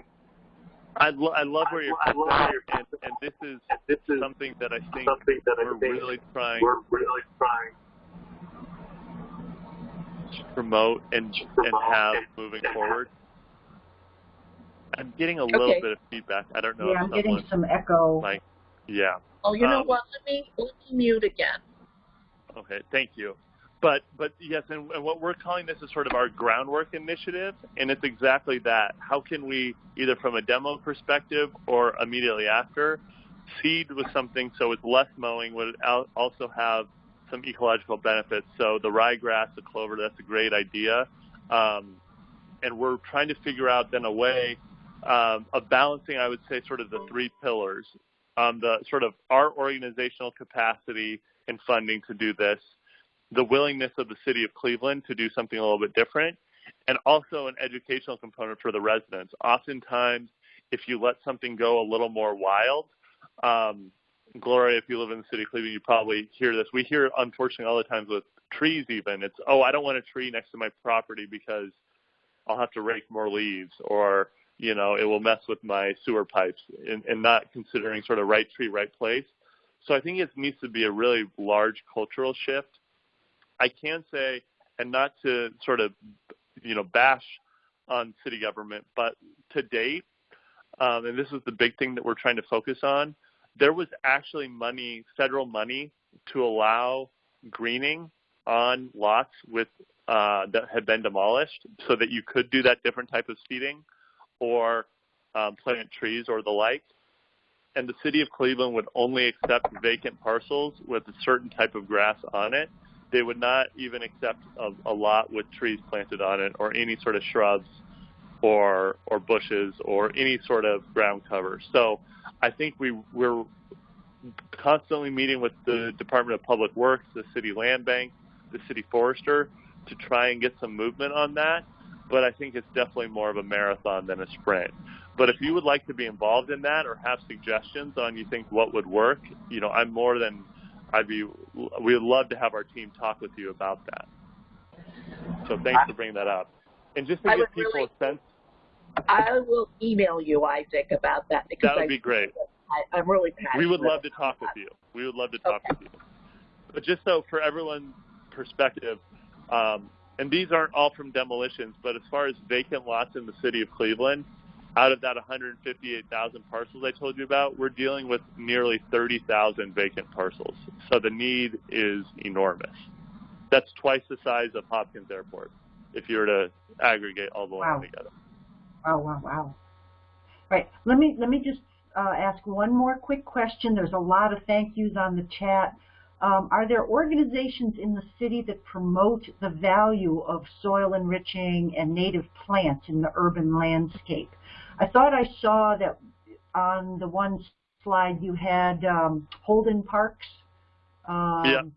Speaker 6: I, lo- I love where you're coming from, and, and this is
Speaker 9: This is
Speaker 6: something that I think
Speaker 9: something that I
Speaker 6: we're
Speaker 9: think
Speaker 6: really trying
Speaker 9: we're really trying
Speaker 6: to promote and
Speaker 9: to
Speaker 6: and have
Speaker 9: and-
Speaker 6: moving
Speaker 9: and
Speaker 6: forward. I'm getting a little
Speaker 4: Okay.
Speaker 6: bit of feedback. I don't know
Speaker 1: Yeah, I'm getting some echo.
Speaker 6: like yeah.
Speaker 4: Oh, you know
Speaker 6: Um,
Speaker 4: what? Let me let me mute again.
Speaker 6: Okay, thank you. But but yes, and, and what we're calling this is sort of our groundwork initiative, and it's exactly that. How can we either from a demo perspective or immediately after seed with something so it's less mowing would also have some ecological benefits. So the ryegrass, the clover, that's a great idea. Um, and we're trying to figure out then a way um, of balancing, I would say, sort of the three pillars. Um, the sort of our organizational capacity and funding to do this, the willingness of the city of Cleveland to do something a little bit different, and also an educational component for the residents. Oftentimes, if you let something go a little more wild, um, Gloria, if you live in the city of Cleveland, you probably hear this. We hear, it, unfortunately, all the times with trees even. It's, oh, I don't want a tree next to my property because I'll have to rake more leaves or, you know, it will mess with my sewer pipes and, and not considering sort of right tree, right place. So I think it needs to be a really large cultural shift. I can say, and not to sort of, you know, bash on city government, but to date, um, and this is the big thing that we're trying to focus on, there was actually money, federal money, to allow greening on lots with uh, that had been demolished, so that you could do that different type of seeding, or um, plant trees or the like. And the city of Cleveland would only accept vacant parcels with a certain type of grass on it. They would not even accept a, a lot with trees planted on it or any sort of shrubs or or bushes or any sort of ground cover. So I think we we're constantly meeting with the Department of Public Works, the city land bank, the city forester to try and get some movement on that. But I think it's definitely more of a marathon than a sprint. But if you would like to be involved in that or have suggestions on you think what would work, you know, I'm more than I'd be. We would love to have our team talk with you about that. So thanks for bringing that up. And just to
Speaker 4: I
Speaker 6: give people
Speaker 4: really-
Speaker 6: a sense,
Speaker 4: I will email you, Isaac, about that because
Speaker 6: that would
Speaker 4: I,
Speaker 6: be great.
Speaker 4: I, I'm really passionate.
Speaker 6: We would love to talk with you. We would love to talk
Speaker 4: Okay.
Speaker 6: with you. But just so for everyone's perspective, um, and these aren't all from demolitions, but as far as vacant lots in the city of Cleveland, out of that 158,000 parcels I told you about, we're dealing with nearly 30,000 vacant parcels. So the need is enormous. That's twice the size of Hopkins Airport if you were to aggregate all the land
Speaker 1: Wow.
Speaker 6: together.
Speaker 1: Wow, wow, wow. Right. Let me let me just uh, ask one more quick question. There's a lot of thank yous on the chat. Um, are there organizations in the city that promote the value of soil enriching and native plants in the urban landscape? I thought I saw that on the one slide you had um, Holden Parks. Um.